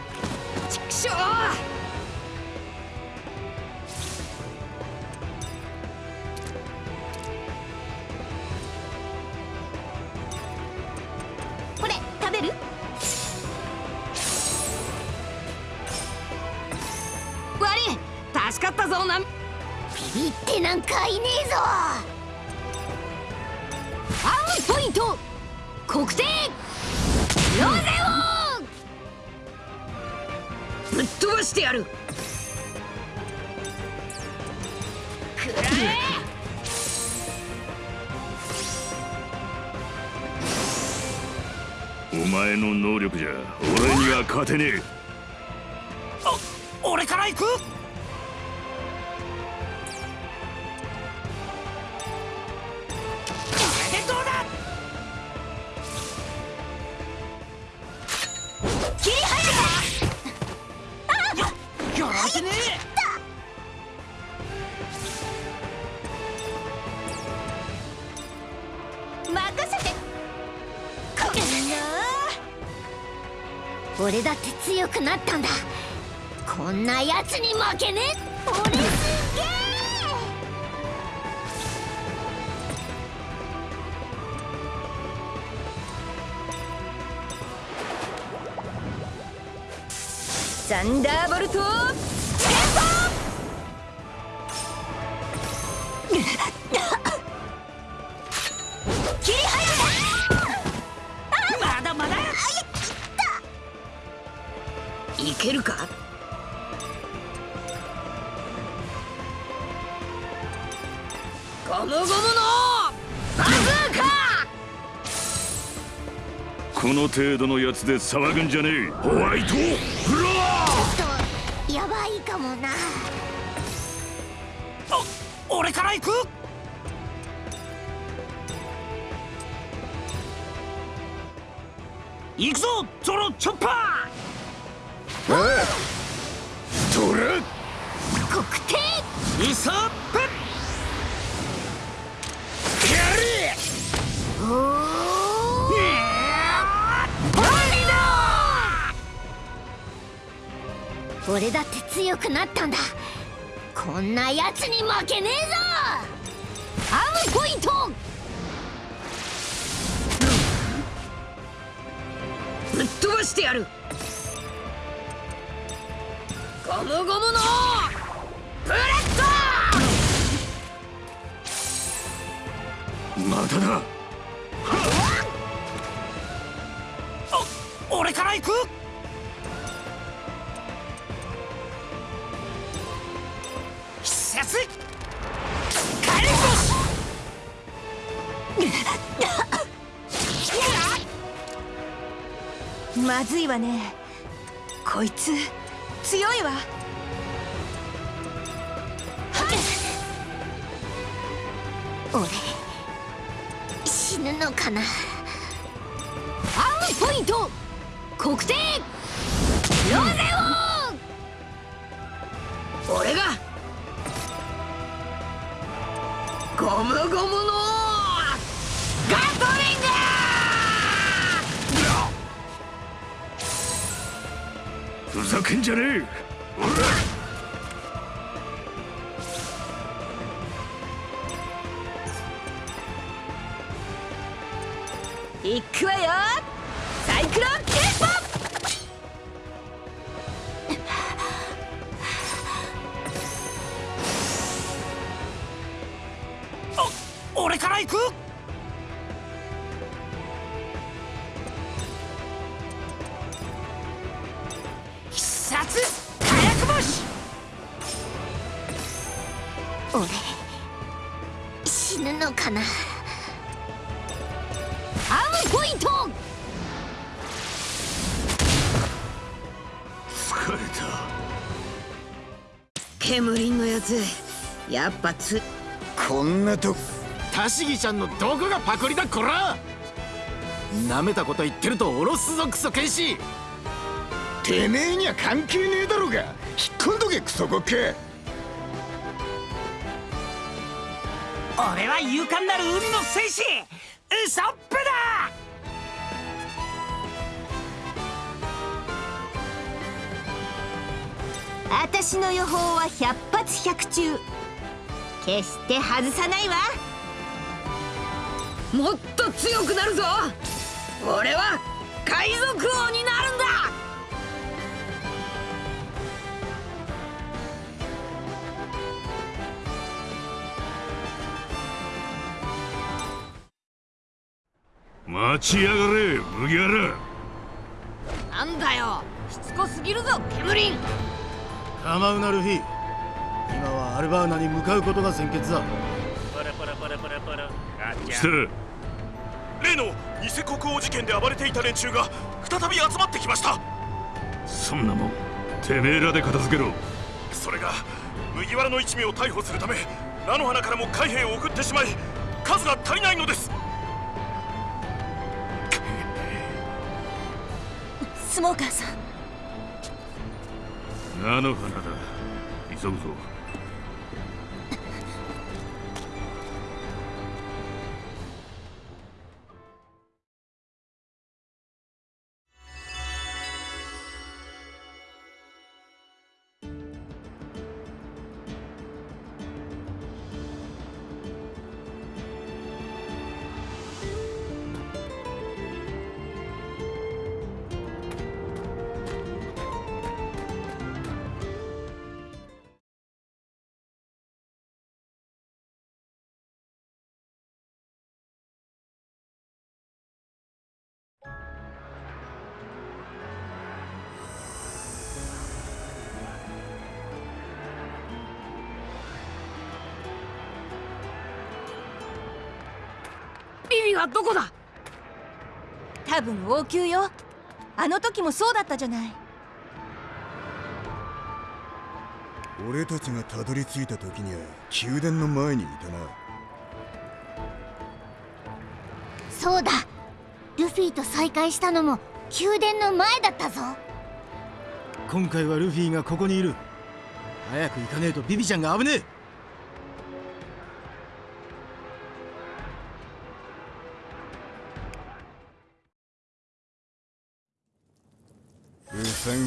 くな
ったんだ。こんなやつに負けねえ
程度のやつで騒ぐんじゃねえ。ホワイトフロ
えやばいかもな。
俺から行く？行くぞゾロチョッパー！イソップ！
おお俺だって強くなったんだ。こんなやつに負けねえぞ。アームポイン。ト
ぶっ飛ばしてやる。ゴムゴムのブレッ
まただ。
お俺から行く
まずいわね。こいつ強いわ。
俺死ぬのかな。アウポイント国定ロゼ
オ俺がゴムゴムのガトリつやっぱつ。
こんなと
タシギちゃんのどこがパクリだこら。なめたこと言ってるとおろすぞクソ剣士
てめえには関係ねえだろうが。引っ込んどけクソゴッケ。
俺は勇敢なる海の戦士。ウソップだ。
私の予報は百発百中。決して外さないわ。
もっと強くなるぞ。俺は海賊王になるんだ。
待ちやがれ麦わら。
なんだよ。しつこすぎるぞケムリン
構うなルフィアルバーナに向かうことが先決だ。
して
例の偽国王事件で暴れていた連中が再び集まってきました。
そんなもんてめえらで片付けろ。
それが麦わらの一味を逮捕するため菜の花からも海兵を送ってしまい数が足りないのです。
スモーカーさん。
菜の花だ。急ぐぞ
はどこだ？多分王宮よ。あの時もそうだったじゃない。
俺たちがたどり着いた時には宮殿の前にいたな。
そうだ。ルフィと再会したのも宮殿の前だったぞ。
今回はルフィがここにいる。早く行かねえとビビちゃんが危ねえ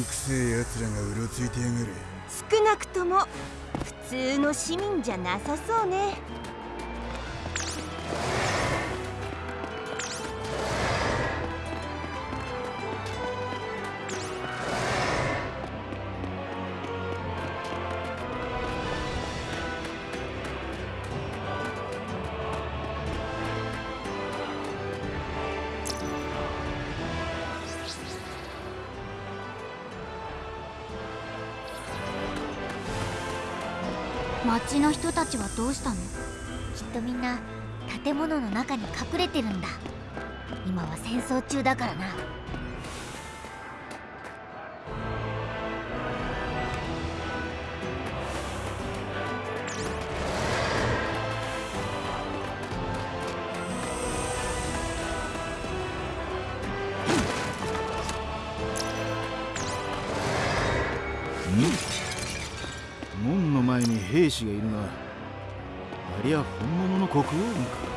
くせえ奴らがうろついてやがる。
少なくとも普通の市民じゃなさそうね。
どうしたの？きっとみんな建物の中に隠れてるんだ。今は戦争中だからな。
門の前に兵士がいるがありゃ本物の国王軍か。